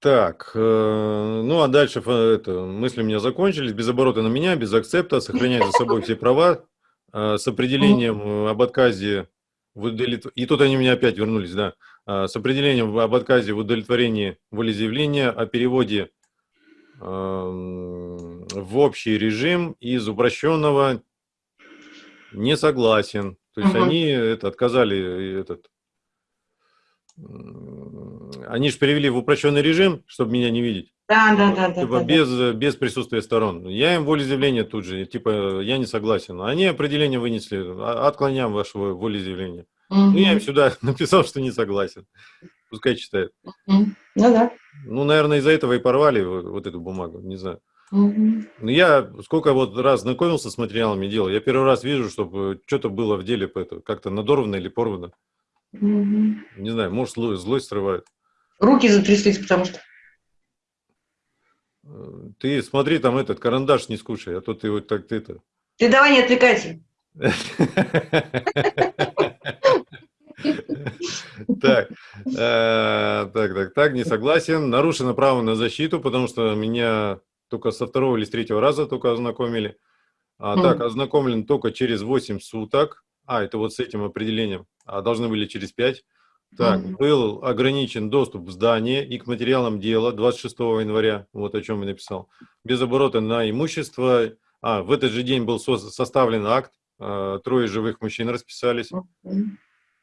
Так, э, ну а дальше фа- это, мысли у меня закончились. Без оборота на меня, без акцепта, сохранять за собой все права, э, с определением э, об отказе в удовлет- И тут они у меня опять вернулись, да. Э, С определением об отказе в удовлетворении волеизъявления, о переводе эм, в общий режим из упрощенного не согласен. То есть Мгм. они это, отказали этот. Они же перевели в упрощенный режим, чтобы меня не видеть. Да, да, да, да. Типа да, да. без, э, без присутствия сторон. Я им волеизъявление тут же, типа, я не согласен. Они определение вынесли, «А- отклоняем ваше во- волеизъявление. Ну, я им сюда [LAUGHS] написал, что не согласен. Пускай читают. Мгм. Ну да. Ну, наверное, из-за этого и порвали вот, вот эту бумагу, не знаю. Но я сколько вот раз знакомился с материалами дела, я первый раз вижу, чтобы что-то было в деле как-то надорвано или порвано. Мгм. Не знаю, может, зло- злость срывает. Руки затряслись, потому что... Э, Ты смотри, там этот карандаш не скушай, а то ты вот так ты это... Ты давай не отвлекайся. Так, э, так, так, так, не согласен. Нарушено право на защиту, потому что меня только со второго или с третьего раза только ознакомили. А так, Мгм. ознакомлен только через 8 суток. А, это вот с этим определением. А должны были через 5. Так, Мгм. был ограничен доступ в здание и к материалам дела 26 января, вот о чем я написал. Без оборота на имущество. А, в этот же день был со- составлен акт, а, трое живых мужчин расписались. Мгм.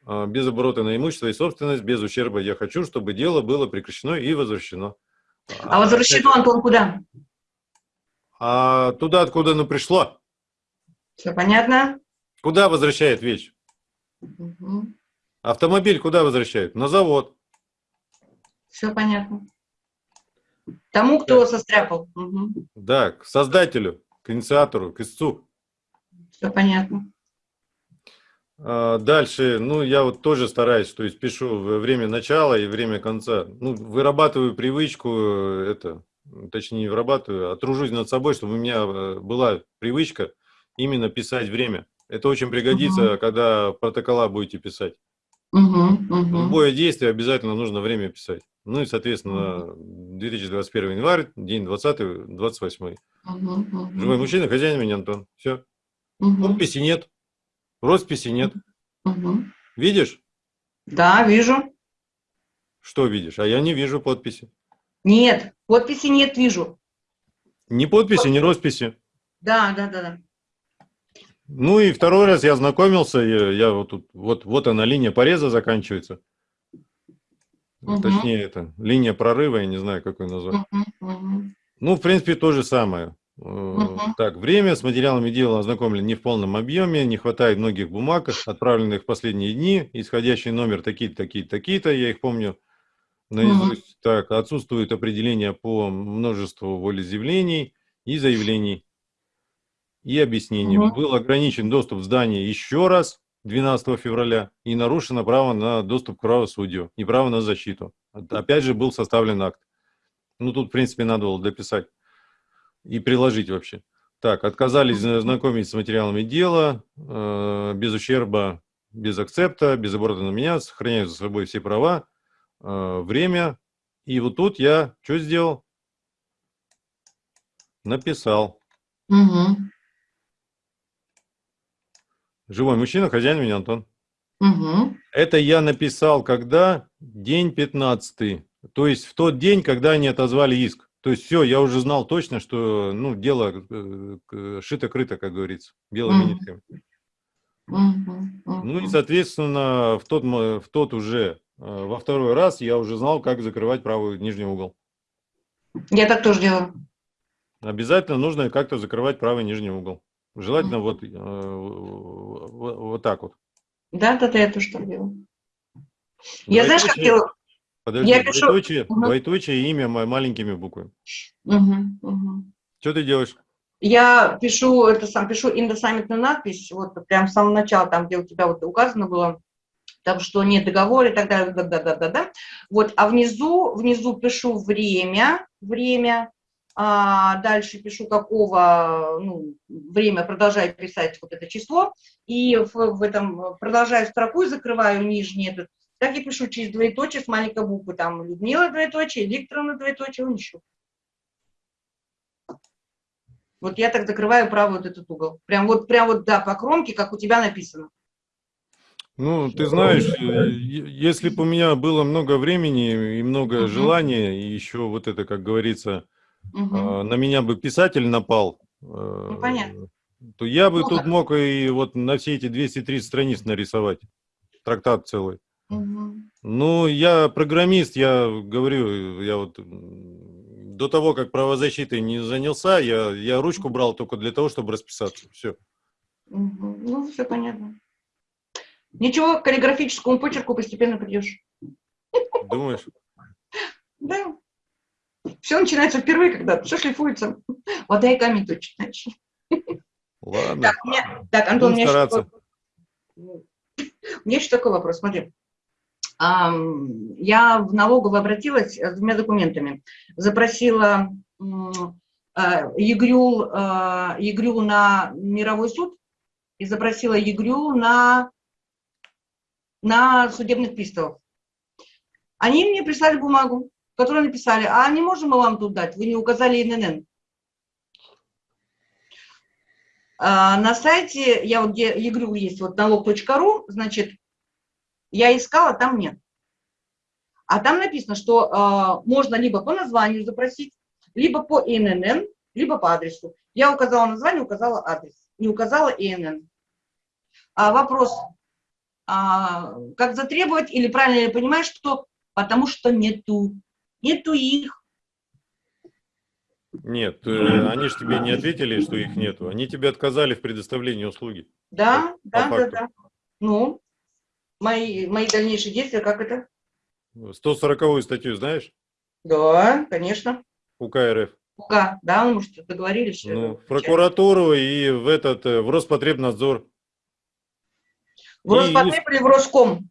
А, без оборота на имущество и собственность, без ущерба. Я хочу, чтобы дело было прекращено и возвращено. А возвращено, Антон, куда? А туда, откуда оно пришло? Все понятно? Куда возвращает вещь? Мгм. Автомобиль куда возвращает? На завод. Все понятно. Тому, кто состряпал. Угу. Да, к создателю, к инициатору, к истцу. Все понятно. А, Дальше, ну, я вот тоже стараюсь, то есть пишу время начала и время конца. Ну, вырабатываю привычку, э, это, точнее, не вырабатываю, а тружусь над собой, чтобы у меня э, была привычка именно писать время. Это очень пригодится, когда протокола будете писать. Угу. Угу. Любое действие обязательно нужно время писать. Ну и, соответственно, 2021 январь, день 20, 28. Мгм, мгм, Живой мужчина, хозяин меня, Антон. Все. мгм, Подписи нет. Росписи нет. мгм. Видишь? Да, вижу. Что видишь? А я не вижу подписи. Нет, подписи нет, вижу. Ни подписи, ни росписи. Да, да, да, да. Ну и второй раз я ознакомился, я, я вот тут, вот, вот она, линия пореза заканчивается. Мгм. Точнее, это линия прорыва, я не знаю, как ее назвать. Мгм, мгм. Ну, в принципе, то же самое. Мгм. Так, время с материалами дела ознакомлен не в полном объеме, не хватает многих бумаг, отправленных в последние дни, исходящий номер такие-то, такие-то, такие-то, я их помню наизусть. Так, отсутствует определение по множеству волеизъявлений и заявлений и объяснений. Мгм. Был ограничен доступ в здание еще раз 12 февраля и нарушено право на доступ к правосудию и право на защиту. Опять же был составлен акт. Ну, тут, в принципе, надо было дописать и приложить вообще. Так, отказались знакомить с материалами дела, э, без ущерба, без акцепта, без аборта на меня, сохраняю за собой все права, время. И вот тут я что сделал? Написал. Мгм, Живой мужчина, хозяин меня, Антон. мгм. Это я написал, когда? День 15. То есть в тот день, когда они отозвали иск. То есть все, я уже знал точно, что ну, дело э, шито-крыто, как говорится, белыми нитками. Ну и, соответственно, в тот, в тот уже, э, во второй раз я уже знал, как закрывать правый нижний угол. Я так тоже делаю. Обязательно нужно как-то закрывать правый нижний угол. Желательно вот, э, вот, так вот. Да, да, да, я тоже так делаю. Я знаешь, как делаю? Подожди, я пишу- двоеточие, Мгм. двоеточие имя ма- маленькими буквами. Мгм, мгм. Что ты делаешь? Я пишу это сам, пишу индосаммитную надпись, вот прям с самого начала, там, где у тебя вот указано было, там, что нет договора и так далее, да, да, да, да, да. Вот, а внизу, внизу пишу время, время, а дальше пишу какого, ну, время, продолжаю писать вот это число, и в, в этом продолжаю строку и закрываю нижний этот, так я пишу через двоеточие с маленькой буквы, там, Людмила двоеточие, Викторовна двоеточие, он еще. Вот я так закрываю правый вот этот угол. Прям вот, прям вот, да, по кромке, как у тебя написано. Ну, ты знаешь, э, если бы у меня было много времени и много Мгм. желания, и еще вот это, как говорится, а, на меня бы писатель напал, Ну, понятно. э, то я бы Ну, тут мог и вот на все эти 230 страниц нарисовать, трактат целый. Мгм. Ну, я программист, я говорю, я вот до того, как правозащитой не занялся, я, я ручку брал только для того, чтобы расписаться. Все. Мгм. Ну, все понятно. Ничего, к каллиграфическому почерку постепенно придешь. Думаешь? Да. Все начинается впервые, когда все шлифуется. Вода и камень точно. значит. Ладно. Так, меня- так, Антон, у меня, еще у меня еще такой вопрос. Смотри. Я в налоговую обратилась с двумя документами. Запросила м, э, ЕГРЮЛ, э, ЕГРЮЛ на мировой суд и запросила ЕГРЮЛ на, на судебных приставов. Они мне прислали бумагу, в которой написали, а не можем мы вам тут дать, вы не указали ИНН. А, На сайте, я вот где ЕГРЮЛ есть, вот налог.ру, значит, я искала, там нет. А там написано, что а, можно либо по названию запросить, либо по ИНН, либо по адресу. Я указала название, указала адрес, не указала ИНН. А вопрос, а, как затребовать, или правильно я понимаю, что потому что нету, нету их. Нет, э, они же тебе не ответили, что их нету. Они тебе отказали в предоставлении услуги. Да, По да, да, факту. да. Ну, мои, мои дальнейшие действия, как это? 140-ю статью знаешь? Да, конечно. УК РФ. УК, да, мы может, договорились. Ну, в прокуратуру и в этот, э, в Роспотребнадзор. В Роспотреб или в Роском?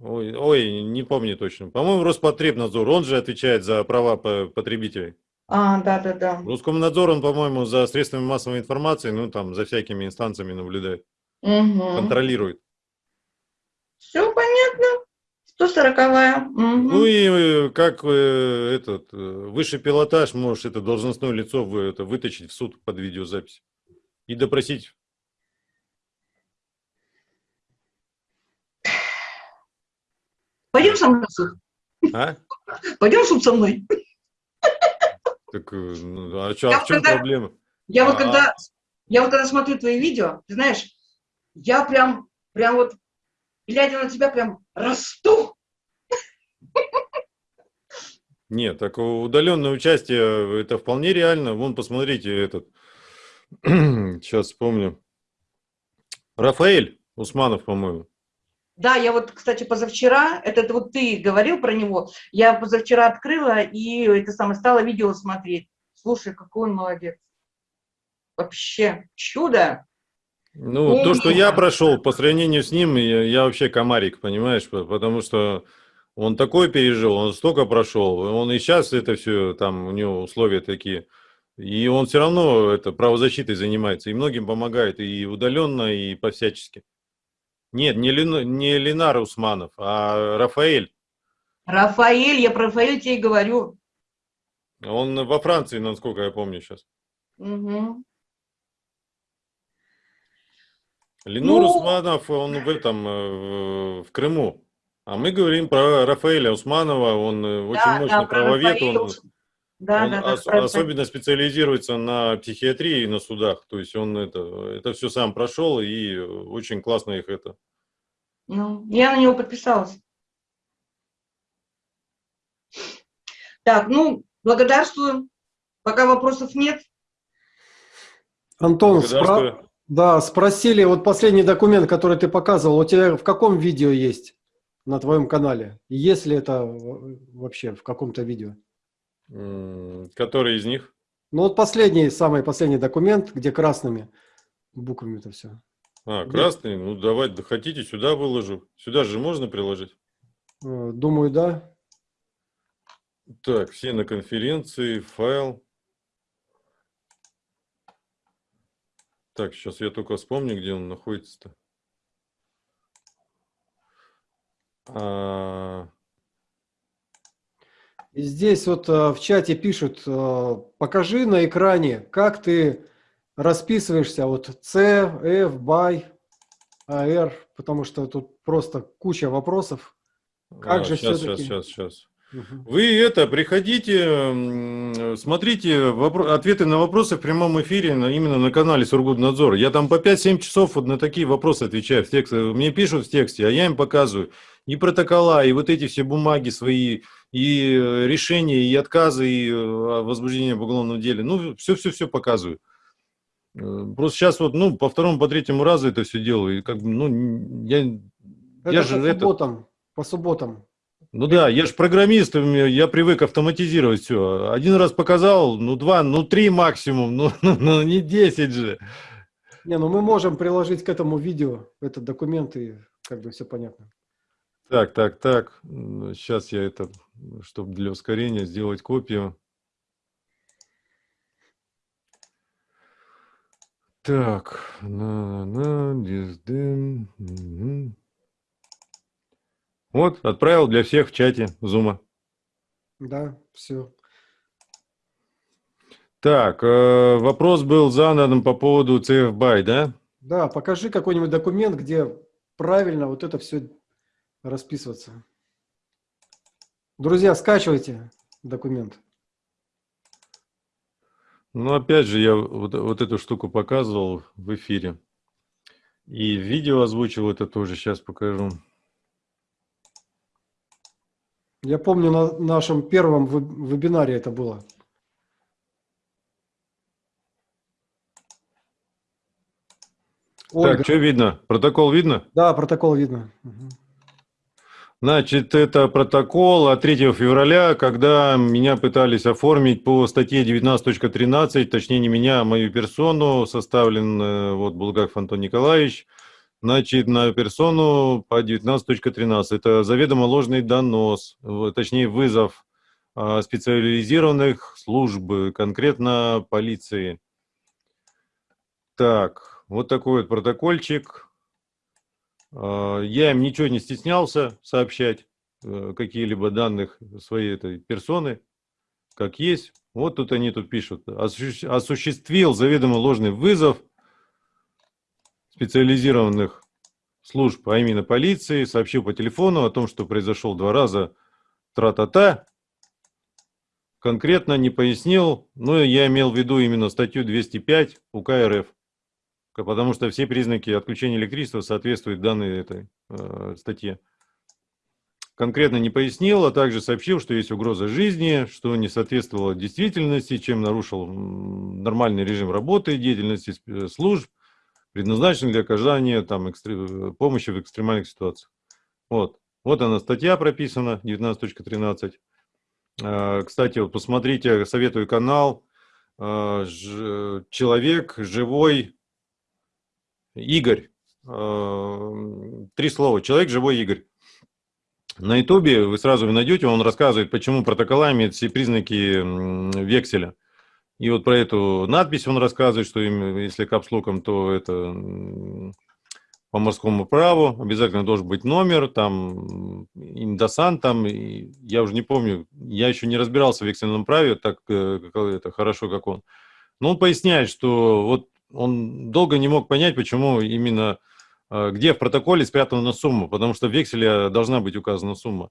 Ой, ой, не помню точно. По-моему, Роспотребнадзор, он же отвечает за права по- потребителей. А, да, да, да. Роскомнадзор, он, по-моему, за средствами массовой информации, ну, там, за всякими инстанциями наблюдает, Угу. контролирует. Все понятно. 140 мгм. Ну и э, как э, этот э, высший пилотаж можешь это должностное лицо вы- это, вытащить в суд под видеозапись и допросить. Пойдем со мной? А? Пойдем суд со мной? Так, э, ну, а, чё, Я а в чем когда- проблема? Я вот А. когда, я вот когда смотрю твои видео, ты знаешь, я прям, прям вот, глядя на тебя, прям расту. Нет, так удаленное участие э, это вполне реально. Вон, посмотрите этот. [CLEARS THROAT] Сейчас вспомню. Рафаэль Усманов, по-моему. Да, я вот, кстати, позавчера, это, вот ты говорил про него, я позавчера открыла и это самое, стала видео смотреть. Слушай, какой он молодец. Вообще чудо. Ну, то, что я Умница. прошел по сравнению с ним, я, я вообще комарик, понимаешь, по- потому что он такой пережил, он столько прошел, он и сейчас это все, там у него условия такие, и он все равно это правозащитой занимается, и многим помогает, и удаленно, и по-всячески. Нет, не, Лен- не Ленар Усманов, а Рафаэль. Рафаэль, я про Рафаэля тебе и говорю. Он во Франции, насколько я помню сейчас. Мгм. Ленур Ну- Усманов, он в этом, э, в Крыму. А мы говорим про Рафаэля Усманова, он э, очень Да, мощный да, правовед, Рафаэля он, Да, он да, да, ос- Рафаэля. особенно специализируется на психиатрии и на судах. То есть он это, это все сам прошел и очень классно их это. Ну, я на него подписалась. Так, ну, благодарствую. Пока вопросов нет. Антон, спра- да, спросили, вот последний документ, который ты показывал, у тебя в каком видео есть на твоем канале? Есть ли это в- вообще в каком-то видео? Который из них? Ну вот последний, самый последний документ, где красными буквами это все. А, Где? красный. Ну, давайте, да хотите, сюда выложу. Сюда же можно приложить. Э, Думаю, да. Так, все на конференции, файл. Так, сейчас я только вспомню, где он находится-то. А, здесь вот э, в чате пишут, э, покажи на экране, как ты расписываешься, вот C, F, BY, AR, потому что тут просто куча вопросов. Как а, же сейчас, сейчас, сейчас, сейчас. Вы это, приходите, смотрите вопро- ответы на вопросы в прямом эфире на, именно на канале Сургутнадзор. Я там по 5-7 часов вот на такие вопросы отвечаю в тексте. Мне пишут в тексте, а я им показываю и протокола, и вот эти все бумаги свои, и э, решения, и отказы, и э, возбуждение в уголовном деле. Ну, все-все-все показываю. Э, Просто сейчас вот, ну, по второму, по третьему разу это все делаю. И как бы, ну, я, Это я по же это... субботам. По субботам. Ну да, я же программист, я привык автоматизировать все. Один раз показал, ну два, ну три максимум, ну, ну, [LAUGHS] ну, не 10 же. Не, ну мы можем приложить к этому видео этот документ и как бы все понятно. Так, так, так. Сейчас я это, чтобы для ускорения сделать копию. Так, на, на, мгм. Вот, отправил для всех в чате Зума. Да, все. Так, э, вопрос был задан по поводу CF BY, да? Да, покажи какой-нибудь документ, где правильно вот это все расписываться. Друзья, скачивайте документ. Ну, опять же, я вот, вот эту штуку показывал в эфире. И видео озвучил это тоже, сейчас покажу. Я помню, на нашем первом веб- вебинаре это было. Ольга. Так, что видно? Протокол видно? Да, протокол видно. Мгм. Значит, это протокол от 3 февраля, когда меня пытались оформить по статье 19.13, точнее не меня, а мою персону, составлен э, вот Булгаков Антон Николаевич, значит, на персону по 19.13. Это заведомо ложный донос, точнее вызов а, специализированных служб, конкретно полиции. Так, вот такой вот протокольчик. А, Я им ничего не стеснялся сообщать. э, какие-либо данных своей этой персоны, как есть. Вот тут они тут пишут. «Осуществ- Осуществил заведомо ложный вызов специализированных служб, а именно полиции, сообщил по телефону о том, что произошел два раза тра-та-та, конкретно не пояснил, но я имел в виду именно статью 205 УК РФ, потому что все признаки отключения электричества соответствуют данной этой э, статье. Конкретно не пояснил, а также сообщил, что есть угроза жизни, что не соответствовало действительности, чем нарушил нормальный режим работы, деятельности сп- служб, предназначенных для оказания там, экстре- помощи в экстремальных ситуациях. Вот. вот она статья прописана, 19.13. Э, Кстати, вот посмотрите, советую канал э, «Человек живой Игорь». Э, Три слова. «Человек живой Игорь». На ютубе вы сразу найдете, он рассказывает, почему протокола имеют все признаки векселя. И вот про эту надпись он рассказывает, что им, если капслоком, то это по морскому праву, обязательно должен быть номер, там, индосан, там, и я уже не помню, я еще не разбирался в вексельном праве, так э, это хорошо, как он. Но он поясняет, что вот он долго не мог понять, почему именно, э, где в протоколе спрятана сумма, потому что в векселе должна быть указана сумма.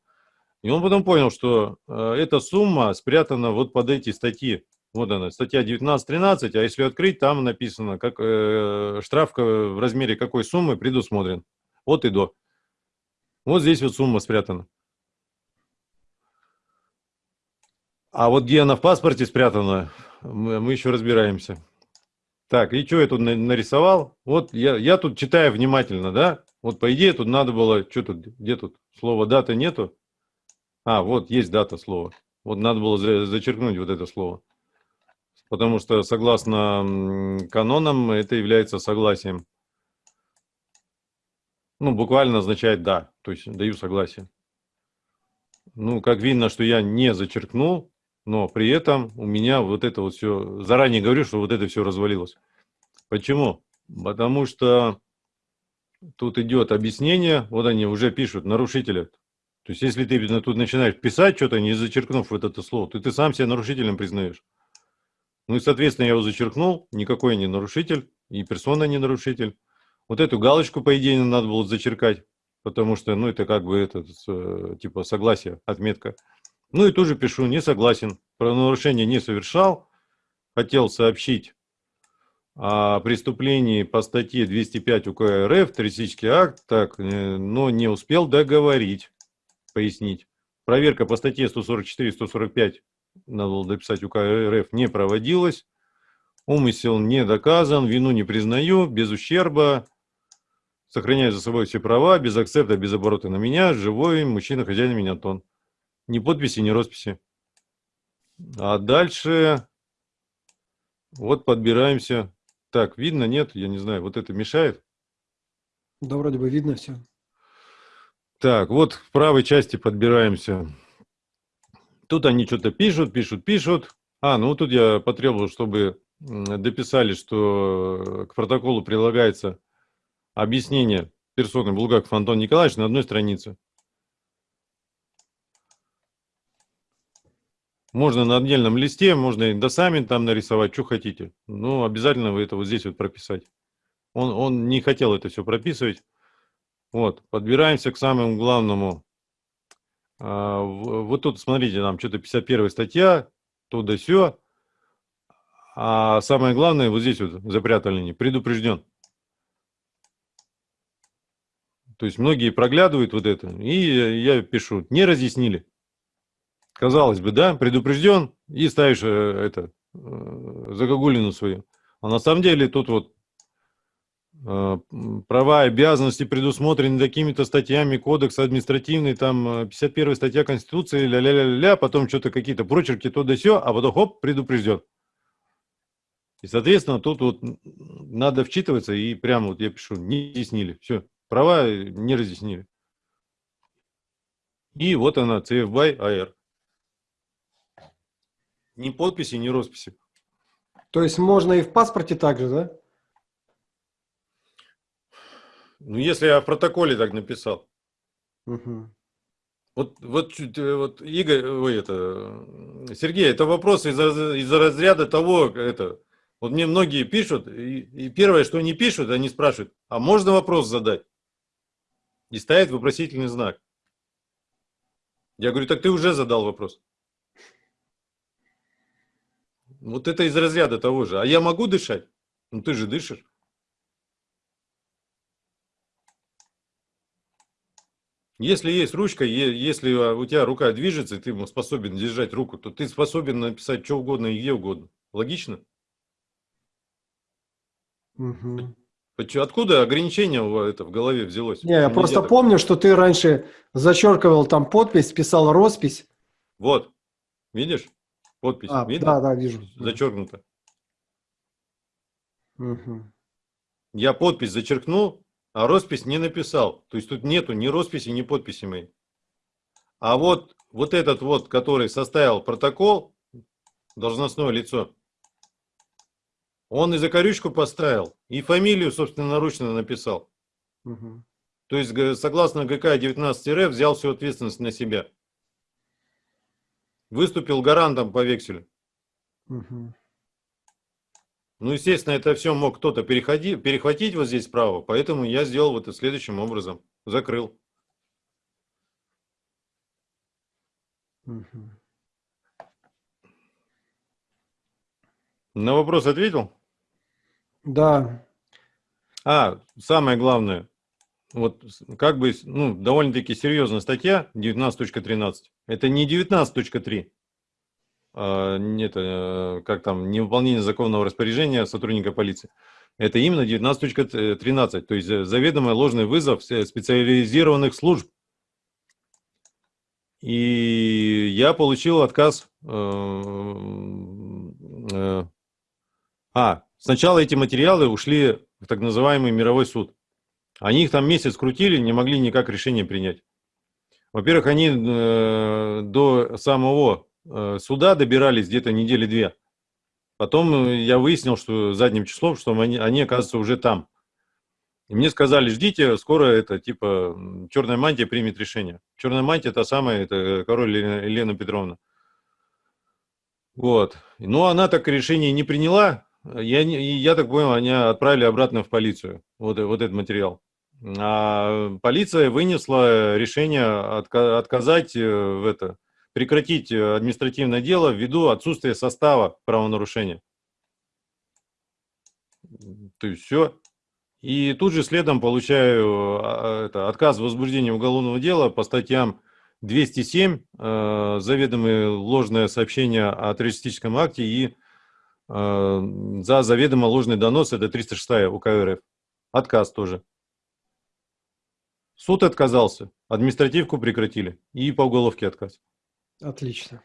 И он потом понял, что э, эта сумма спрятана вот под эти статьи. Вот она, статья 19.13, а если открыть, там написано, как э, штраф в размере какой суммы предусмотрен. От и до. Вот здесь вот сумма спрятана. А вот где она в паспорте спрятана, мы еще разбираемся. Так, и что я тут на- нарисовал? Вот я, я тут читаю внимательно, да? Вот по идее тут надо было, что тут, где тут? Слово дата нету? А, вот есть дата слова. Вот надо было за- зачеркнуть вот это слово. Потому что согласно канонам это является согласием. Ну, буквально означает «да», то есть даю согласие. Ну, как видно, что я не зачеркнул, но при этом у меня вот это вот все, заранее говорю, что вот это все развалилось. Почему? Потому что тут идет объяснение, вот они уже пишут, нарушителя. То есть, если ты тут начинаешь писать что-то, не зачеркнув вот это слово, то ты сам себя нарушителем признаешь. Ну и, соответственно, я его зачеркнул, никакой не нарушитель, и персона не нарушитель. Вот эту галочку, по идее, надо было зачеркать, потому что, ну, это как бы, это, с- типа, согласие, отметка. Ну и тоже пишу, не согласен, правонарушение не совершал, хотел сообщить о преступлении по статье 205 УК РФ, террористический акт, так, э, но не успел договорить, пояснить. Проверка по статье 144-145 надо было дописать УК РФ, не проводилась. Умысел не доказан, вину не признаю, без ущерба. Сохраняю за собой все права, без акцепта, без оборота на меня, живой мужчина, хозяин меня Антон. Ни подписи, ни росписи. А дальше вот подбираемся. Так, видно, нет, я не знаю, вот это мешает. Да, вроде бы видно все. Так, вот в правой части подбираемся. Тут они что-то пишут, пишут, пишут. А, ну вот тут я потребовал, чтобы дописали, что к протоколу прилагается объяснение персоны Булгаков Антон Николаевич на одной странице. Можно на отдельном листе, можно и досамин там нарисовать, что хотите. Но обязательно вы это вот здесь вот прописать. Он, он не хотел это все прописывать. Вот, подбираемся к самому главному. А, Вот тут, смотрите, нам что-то 51 статья, то да сё. А самое главное, вот здесь вот запрятали, не предупрежден. То есть многие проглядывают вот это, и я пишу, не разъяснили. Казалось бы, да, предупрежден, и ставишь э, это, э, загогулину свою. А на самом деле тут вот э, права и обязанности предусмотрены такими-то статьями Кодекса административный, там э, 51 статья Конституции, ля-ля-ля-ля, потом что-то какие-то прочерки, то да сё, а потом хоп, предупрежден. И, соответственно, тут вот надо вчитываться, и прямо вот я пишу, не разъяснили, все, права не разъяснили. И вот она, CF BY AR. Ни подписи, ни росписи. То есть можно и в паспорте также, да? Ну, если я в протоколе так написал. Мгм. Вот, вот, э, вот Игорь, ой, это, Сергей, это вопрос из, из разряда того, это, вот мне многие пишут, и, и первое, что они пишут, они спрашивают, а можно вопрос задать? И ставят вопросительный знак. Я говорю, так ты уже задал вопрос. Вот это из разряда того же. А я могу дышать? Ну ты же дышишь. Если есть ручка, если у тебя рука движется, и ты способен держать руку, то ты способен написать что угодно и где угодно. Логично? Угу. Откуда ограничение это в голове взялось? Не, я просто так... помню, что ты раньше зачеркивал там подпись, писал роспись. Вот, видишь? Подпись, а, видно? Да, да, вижу. Зачеркнуто. Угу. Я подпись зачеркнул, а роспись не написал. То есть тут нету ни росписи, ни подписи моей. А вот, вот этот вот, который составил протокол, должностное лицо, он и закорючку поставил, и фамилию собственноручно написал. Угу. То есть, согласно ГК 19 РФ, взял всю ответственность на себя. Выступил гарантом по векселю. Угу. Ну, естественно, это все мог кто-то перехватить вот здесь справа, поэтому я сделал вот это следующим образом. Закрыл. Угу. На вопрос ответил? Да. А, самое главное, вот как бы, ну, довольно-таки серьезная статья 19.13. Это не 19.3, а, нет, э, как там, невыполнение законного распоряжения сотрудника полиции. Это именно 19.13, то есть заведомый ложный вызов специализированных служб. И я получил отказ. Э, э, а, Сначала эти материалы ушли в так называемый мировой суд. Они их там месяц крутили, не могли никак решение принять. Во-первых, они э, до самого э, суда добирались где-то недели две. Потом э, я выяснил, что задним числом, что они, они оказываются уже там. И мне сказали, ждите, скоро это, типа, черная мантия примет решение. Черная мантия, та самая, это король Елена Петровна. Вот. Но она так решение не приняла, я, я так понял, они отправили обратно в полицию, вот, вот этот материал. А полиция вынесла решение отказать э, в это, прекратить административное дело ввиду отсутствия состава правонарушения. То есть все. И тут же следом получаю а, это, отказ в возбуждении уголовного дела по статьям 207, э, заведомое ложное сообщение о террористическом акте и Э, за заведомо ложный донос, это 306 УК РФ. Отказ тоже. Суд отказался, административку прекратили и по уголовке отказ. Отлично.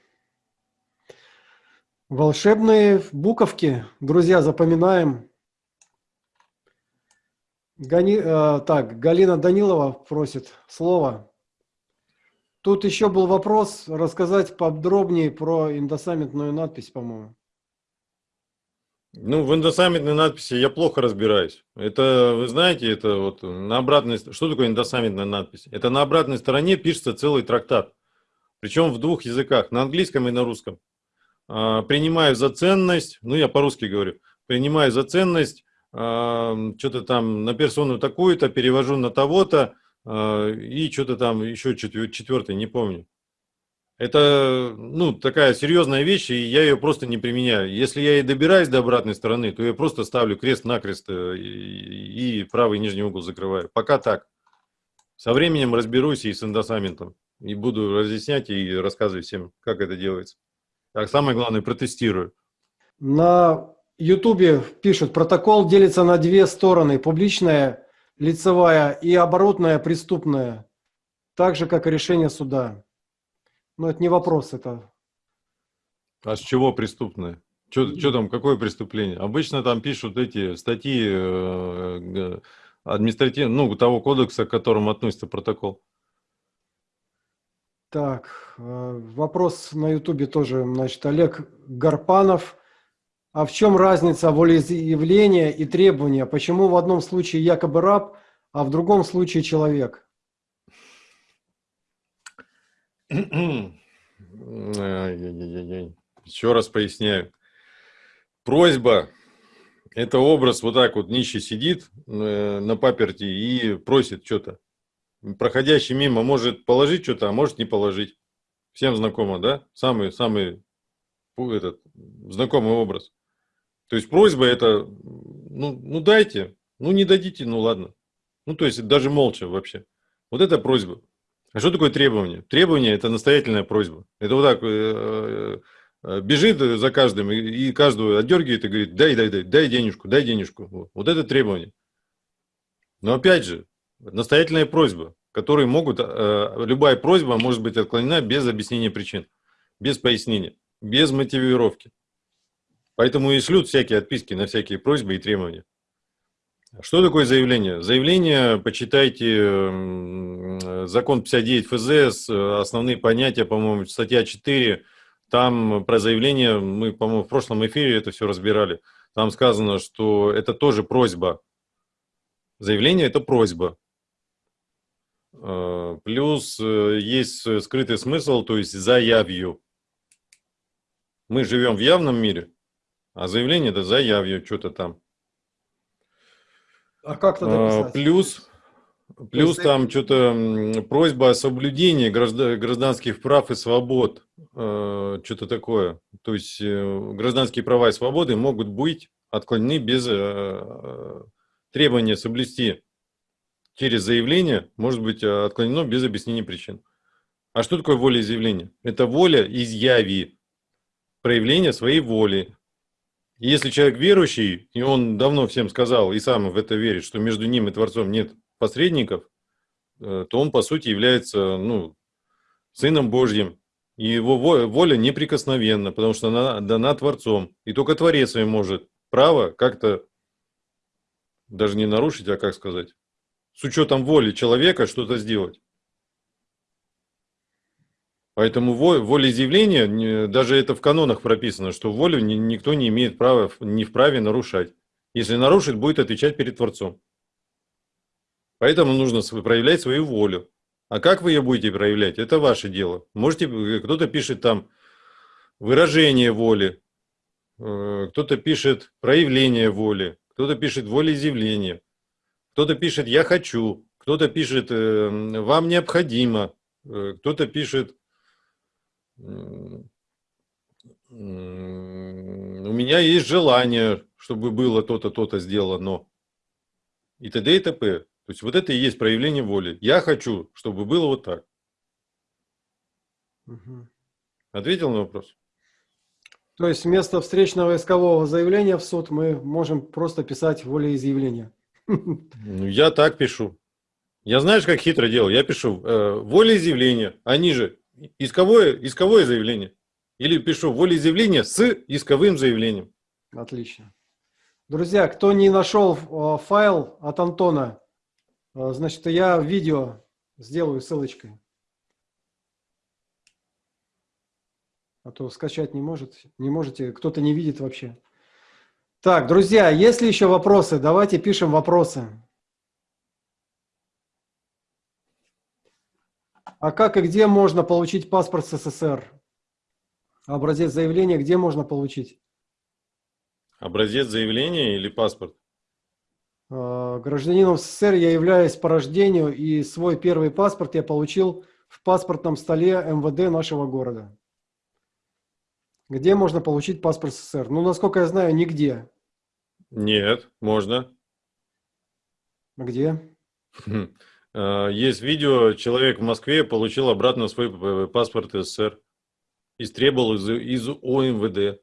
Волшебные буковки, друзья, запоминаем. Гани, э, так, Галина Данилова просит слово. Тут еще был вопрос рассказать подробнее про индосаммитную надпись, по-моему. Ну, в индосаммитной надписи я плохо разбираюсь. Это, вы знаете, это вот на обратной... Что такое индосаммитная надпись? Это на обратной стороне пишется целый трактат. Причем в двух языках, на английском и на русском. А, принимаю за ценность, ну я по-русски говорю, принимаю за ценность, а, что-то там на персону такую-то, перевожу на того-то, а, и что-то там еще четвертый, не помню. Это, ну, такая серьезная вещь, и я ее просто не применяю. Если я и добираюсь до обратной стороны, то я просто ставлю крест-накрест э, и, и правый нижний угол закрываю. Пока так. Со временем разберусь и с индосаментом. И буду разъяснять и рассказывать всем, как это делается. А самое главное, протестирую. На Ютубе пишут, протокол делится на две стороны. Публичная, лицевая и оборотная, преступная. Так же, как и решение суда. Но это не вопрос, это... А с чего преступное? Что там, какое преступление? Обычно там пишут эти статьи э, административного, ну, того кодекса, к которому относится протокол. Так, э, вопрос на ютубе тоже, значит, Олег Гарпанов. А в чем разница волеизъявления и требования? Почему в одном случае якобы раб, а в другом случае человек? Еще раз поясняю. Просьба – это образ вот так вот нищий сидит э, на паперти и просит что-то. Проходящий мимо может положить что-то, а может не положить. Всем знакомо, да? Самый, самый этот, знакомый образ. То есть просьба это, ну, ну дайте, ну не дадите, ну ладно. Ну то есть даже молча вообще. Вот это просьба. А что такое требование? Требование – это настоятельная просьба. Это вот так э, э, бежит за каждым и каждого отдергивает и говорит, дай, дай, дай, дай денежку, дай денежку. Вот это требование. Но опять же, настоятельная просьба, которые могут, э, любая просьба может быть отклонена без объяснения причин, без пояснения, без мотивировки. Поэтому и шлют всякие отписки на всякие просьбы и требования. Что такое заявление? Заявление, почитайте закон 59 ФЗ, основные понятия, по-моему, статья 4, там про заявление, мы, по-моему, в прошлом эфире это все разбирали, там сказано, что это тоже просьба. Заявление – это просьба. А, плюс э, есть скрытый смысл, то есть заявью. Мы живем в явном мире, а заявление – это заявью, что-то там. А как тогда А, писать? Плюс, плюс там что-то просьба о соблюдении гражда- гражданских прав и свобод, э, что-то такое. То есть э, гражданские права и свободы могут быть отклонены без э, требования соблюсти через заявление, может быть отклонено без объяснения причин. А что такое волеизъявление? Это воля изъяви, проявление своей воли, Если человек верующий, и он давно всем сказал, и сам в это верит, что между ним и Творцом нет посредников, э, то он, по сути, является ну, Сыном Божьим. И его во- воля неприкосновенна, потому что она дана Творцом. И только Творец своим может право как-то даже не нарушить, а как сказать, с учетом воли человека что-то сделать. Поэтому во- волеизъявление, даже это в канонах прописано, что волю ни- никто не имеет права, не вправе нарушать. Если нарушит, будет отвечать перед Творцом. Поэтому нужно проявлять свою волю. А как вы ее будете проявлять, это ваше дело. Можете, э, кто-то пишет там выражение воли, э, кто-то пишет проявление воли, кто-то пишет волеизъявление, кто-то пишет «я хочу», кто-то пишет э, «вам необходимо», э, кто-то пишет у меня есть желание, чтобы было то-то, то-то сделано. И т.д. и т.п. То есть вот это и есть проявление воли. Я хочу, чтобы было вот так. Мгм. Ответил на вопрос? То есть вместо встречного искового заявления в суд мы можем просто писать волеизъявление. Ну, я так пишу. Я знаешь, как хитро делаю? Я пишу э, волеизъявление, они же исковое, исковое заявление. Или пишу волеизъявление с исковым заявлением. Отлично. Друзья, кто не нашел э, файл от Антона, э, значит, я видео сделаю ссылочкой. А то скачать не может, не можете, кто-то не видит вообще. Так, друзья, есть ли еще вопросы? Давайте пишем вопросы. А как и где можно получить паспорт СССР? Образец заявления где можно получить? Образец заявления или паспорт? Э, Гражданином СССР я являюсь по рождению, и свой первый паспорт я получил в паспортном столе МВД нашего города. Где можно получить паспорт СССР? Ну, насколько я знаю, нигде. Нет, можно. А Где? Э, Есть видео, человек в Москве получил обратно свой п- паспорт СССР. Истребовал из, из ОМВД.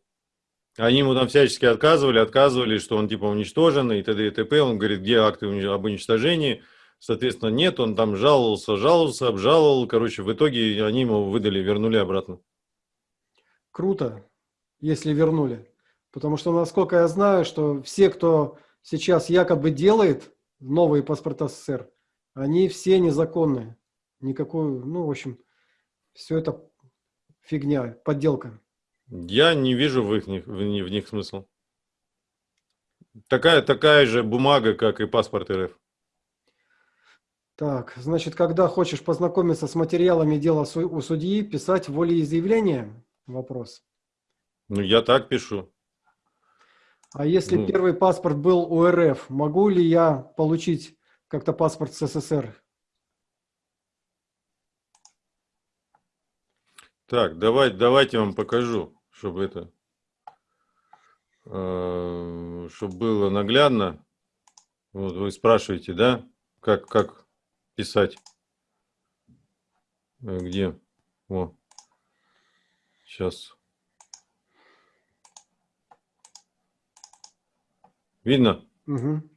Они ему там всячески отказывали, отказывали, что он типа уничтожен и т.д. и т.п. Он говорит, где акты об уничтожении? Соответственно, нет, он там жаловался, жаловался, обжаловал. Короче, в итоге они ему выдали, вернули обратно. Круто, если вернули. Потому что, насколько я знаю, что все, кто сейчас якобы делает новые паспорта СССР, они все незаконные. Никакую, ну, в общем, все это фигня, подделка. Я не вижу в, их, в, ни- в них смысла. Такая, такая же бумага, как и паспорт РФ. Так, значит, когда хочешь познакомиться с материалами дела у судьи, писать волеизъявление? Вопрос. Ну, я так пишу. А если Ну. первый паспорт был у РФ, могу ли я получить как-то паспорт СССР? Так, давай, давайте вам покажу, чтобы это, чтобы было наглядно. Вот вы спрашиваете, да, как, как писать? Э, Где? О, сейчас. Видно? Мгм.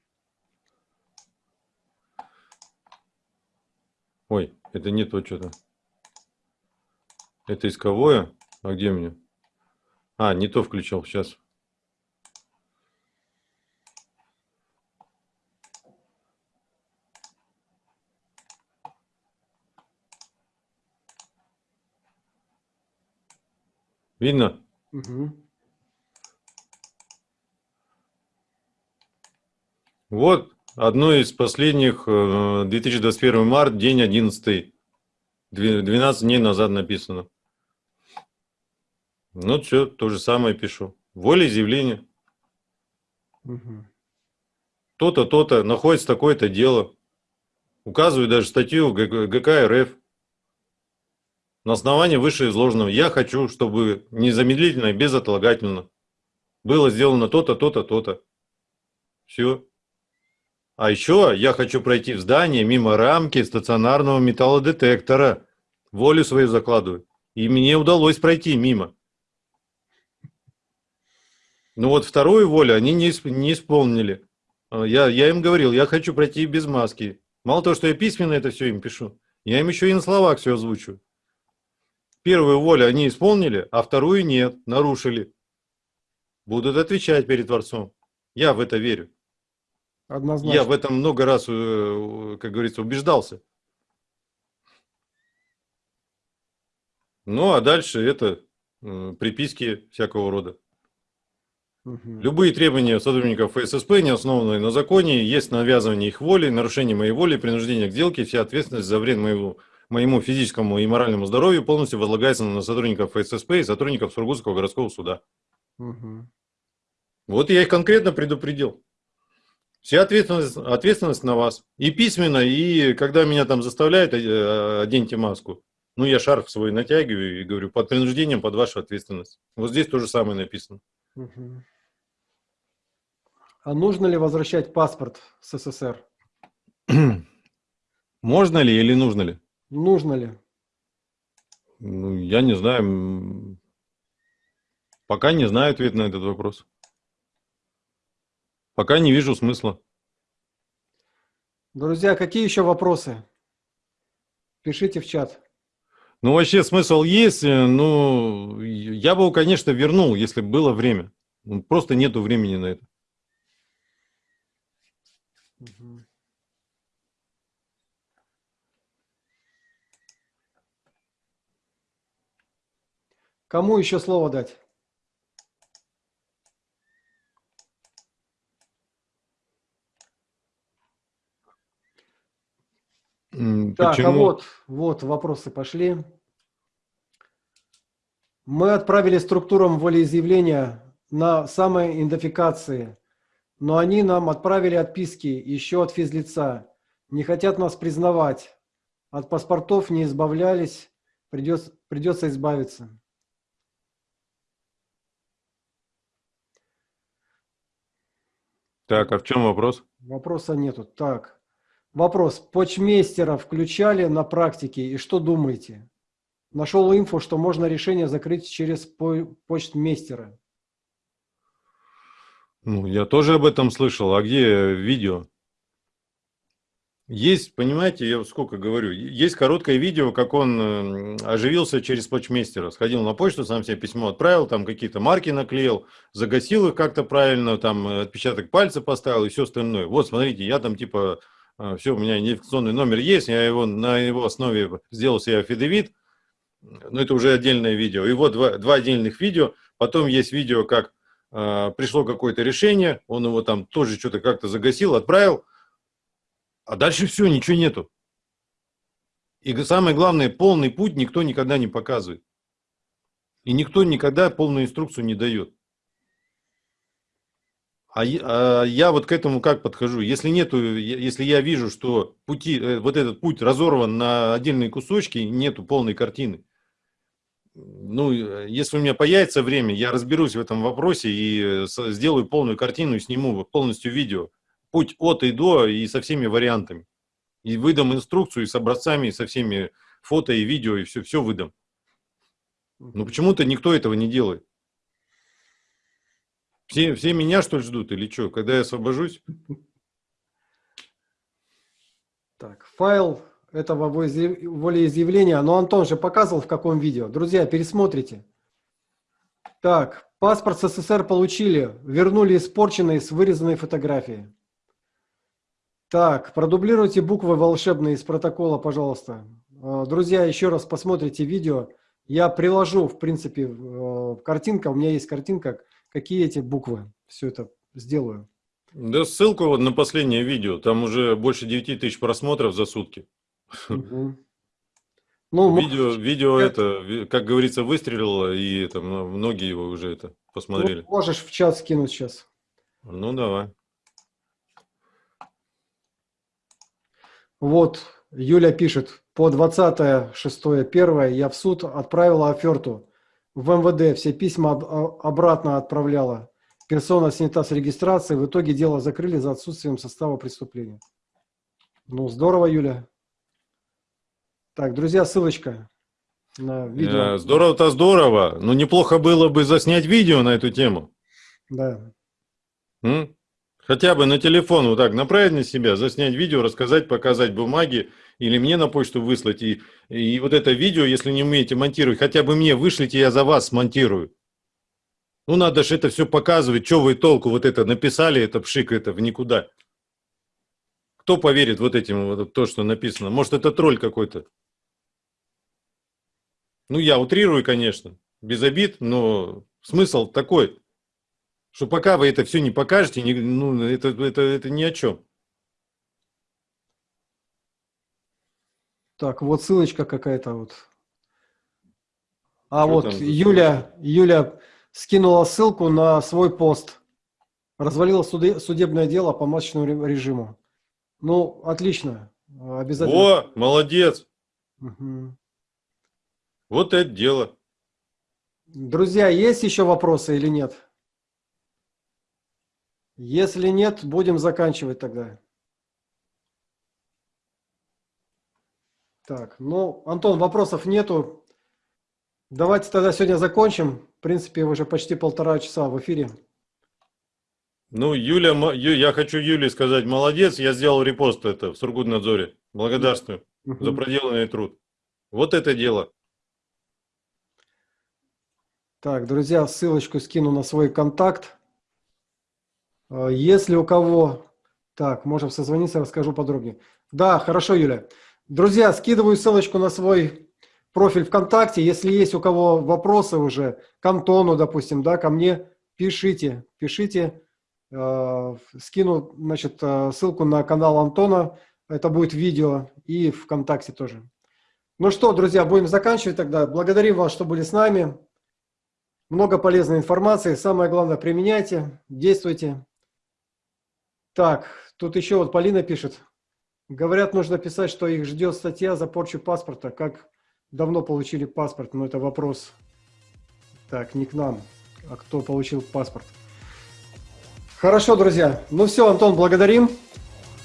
Ой, это не то что-то. Это исковое? А где мне? А, не то включил, сейчас. Видно? Мгм. Вот одно из последних, э, 2021 март, день 11, Две- 12 дней назад написано. Ну, все, то же самое пишу. Волеизъявление. Мгм. То-то, то-то, находится такое-то дело. Указываю даже статью ГК РФ. На основании вышеизложенного я хочу, чтобы незамедлительно и безотлагательно было сделано то-то, то-то, то-то. Все. А еще я хочу пройти в здание мимо рамки стационарного металлодетектора. Волю свою закладываю. И мне удалось пройти мимо. Ну вот вторую волю они не, не исполнили. А, Я, я им говорил, я хочу пройти без маски. Мало того, что я письменно это все им пишу, я им еще и на словах все озвучу. Первую волю они исполнили, а вторую нет, нарушили. Будут отвечать перед Творцом. Я в это верю. Однозначно. Я в этом много раз, э, как говорится, убеждался. Ну, а дальше это э, приписки всякого рода. Мгм. Любые требования сотрудников ФССП, не основанные на законе, есть навязывание их воли, нарушение моей воли, принуждение к сделке, вся ответственность за вред моему, моему физическому и моральному здоровью полностью возлагается на сотрудников ФССП и сотрудников Сургутского городского суда. Мгм. Вот я их конкретно предупредил. Вся ответственность, ответственность на вас. И письменно, и когда меня там заставляют, э, оденьте маску. Ну, я шарф свой натягиваю и говорю, под принуждением, под вашу ответственность. Вот здесь то же самое написано. А нужно ли возвращать паспорт с СССР? [CLEARS THROAT] Можно ли или нужно ли? Нужно ли? Ну, я не знаю. Пока не знаю ответ на этот вопрос. Пока не вижу смысла. Друзья, какие еще вопросы? Пишите в чат. Ну, вообще смысл есть. э, Ну, я бы его, конечно, вернул, если бы было время. Ну, Просто нету времени на это. Кому еще слово дать? М, Так, а Почему? вот, вот вопросы пошли. Мы отправили структурам волеизъявления на самоидентификации, но они нам отправили отписки еще от физлица. Не хотят нас признавать. От паспортов не избавлялись, придется, придется избавиться. Так, а в чем вопрос? Вопроса нету. Так, вопрос. Почмейстера включали на практике и что думаете? Нашел инфу, что можно решение закрыть через по- почтмейстера. Ну, я тоже об этом слышал. А где видео? Есть, понимаете, я сколько говорю, есть короткое видео, как он э, оживился через почмейстера. Сходил на почту, сам себе письмо отправил, там какие-то марки наклеил, загасил их как-то правильно, там отпечаток пальца поставил и все остальное. Вот, смотрите, я там типа, все, у меня идентификационный номер есть, я его на его основе сделал себе афидевит, но это уже отдельное видео. И вот два, два отдельных видео, потом есть видео, как э, пришло какое-то решение, он его там тоже что-то как-то загасил, отправил, а дальше все, ничего нету. И самое главное, полный путь никто никогда не показывает. И никто никогда полную инструкцию не дает. А, а я вот к этому как подхожу? Если нету, если я вижу, что пути, э, вот этот путь разорван на отдельные кусочки, нету полной картины. Ну, э, если у меня появится время, я разберусь в этом вопросе и э, сделаю полную картину и сниму полностью видео. Путь от и до и со всеми вариантами. И выдам инструкцию и с образцами, и со всеми фото и видео, и все, все выдам. Но почему-то никто этого не делает. Все, все меня, что ли, ждут или что? Когда я освобожусь? Так, файл этого волеизъявления, но Антон же показывал в каком видео. Друзья, пересмотрите. Так, паспорт СССР получили, вернули испорченные с вырезанной фотографией. Так, продублируйте буквы волшебные из протокола, пожалуйста. А, друзья, еще раз посмотрите видео. Я приложу, в принципе, э, картинка, у меня есть картинка, какие эти буквы. Все это сделаю. Да ссылку вот на последнее видео, там уже больше 9 тысяч просмотров за сутки. Угу. [LAUGHS] Ну, видео, видео это, как говорится, выстрелило, и это, многие его уже это посмотрели. Ну, можешь в чат скинуть сейчас. Ну, давай. Вот, Юля пишет, по 20.06.1 я в суд отправила оферту в МВД, все письма обратно отправляла. Персона снята с регистрации, в итоге дело закрыли за отсутствием состава преступления. Ну, здорово, Юля. Так, друзья, ссылочка на видео. Э, здорово-то здорово, но неплохо было бы заснять видео на эту тему. Да. М? Хотя бы на телефон вот так направить на себя, заснять видео, рассказать, показать бумаги, или мне на почту выслать. И, и вот это видео, если не умеете монтировать, хотя бы мне вышлите, я за вас смонтирую. Ну, надо же это все показывать, что вы толку вот это написали, это пшик, это в никуда. Кто поверит вот этим, вот то, что написано? Может, это тролль какой-то? Ну, я утрирую, конечно, без обид, но смысл такой, что пока вы это все не покажете, не, ну, это, это, это ни о чем. Так, вот ссылочка какая-то вот. А Что вот Юля, Юля скинула ссылку на свой пост. Развалила суде, судебное дело по масочному режиму. Ну, отлично. Обязательно. О, молодец. Угу. Вот это дело. Друзья, есть еще вопросы или нет? Если нет, будем заканчивать тогда. Так, ну, Антон, вопросов нету. Давайте тогда сегодня закончим. В принципе, уже почти полтора часа в эфире. Ну, Юля, я хочу Юле сказать, молодец, я сделал репост это в Сургутнадзоре. Благодарствую за проделанный труд. Вот это дело. Так, друзья, ссылочку скину на свой контакт. А, если у кого... Так, можем созвониться, расскажу подробнее. Да, хорошо, Юля. Друзья, скидываю ссылочку на свой профиль ВКонтакте. Если есть у кого вопросы уже к Антону, допустим, да, ко мне, пишите, пишите. Э, скину, значит, э, ссылку на канал Антона. Это будет видео и ВКонтакте тоже. Ну что, друзья, будем заканчивать тогда. Благодарим вас, что были с нами. Много полезной информации. Самое главное, применяйте, действуйте. Так, тут еще вот Полина пишет. Говорят, нужно писать, что их ждет статья за порчу паспорта. Как давно получили паспорт? Ну, это вопрос. Так, не к нам, а кто получил паспорт. Хорошо, друзья. Ну все, Антон, благодарим.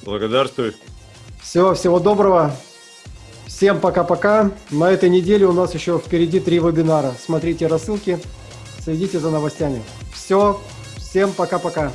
Благодарствую. Все, всего доброго. Всем пока-пока. На этой неделе у нас еще впереди три вебинара. Смотрите рассылки, следите за новостями. Все, всем пока-пока.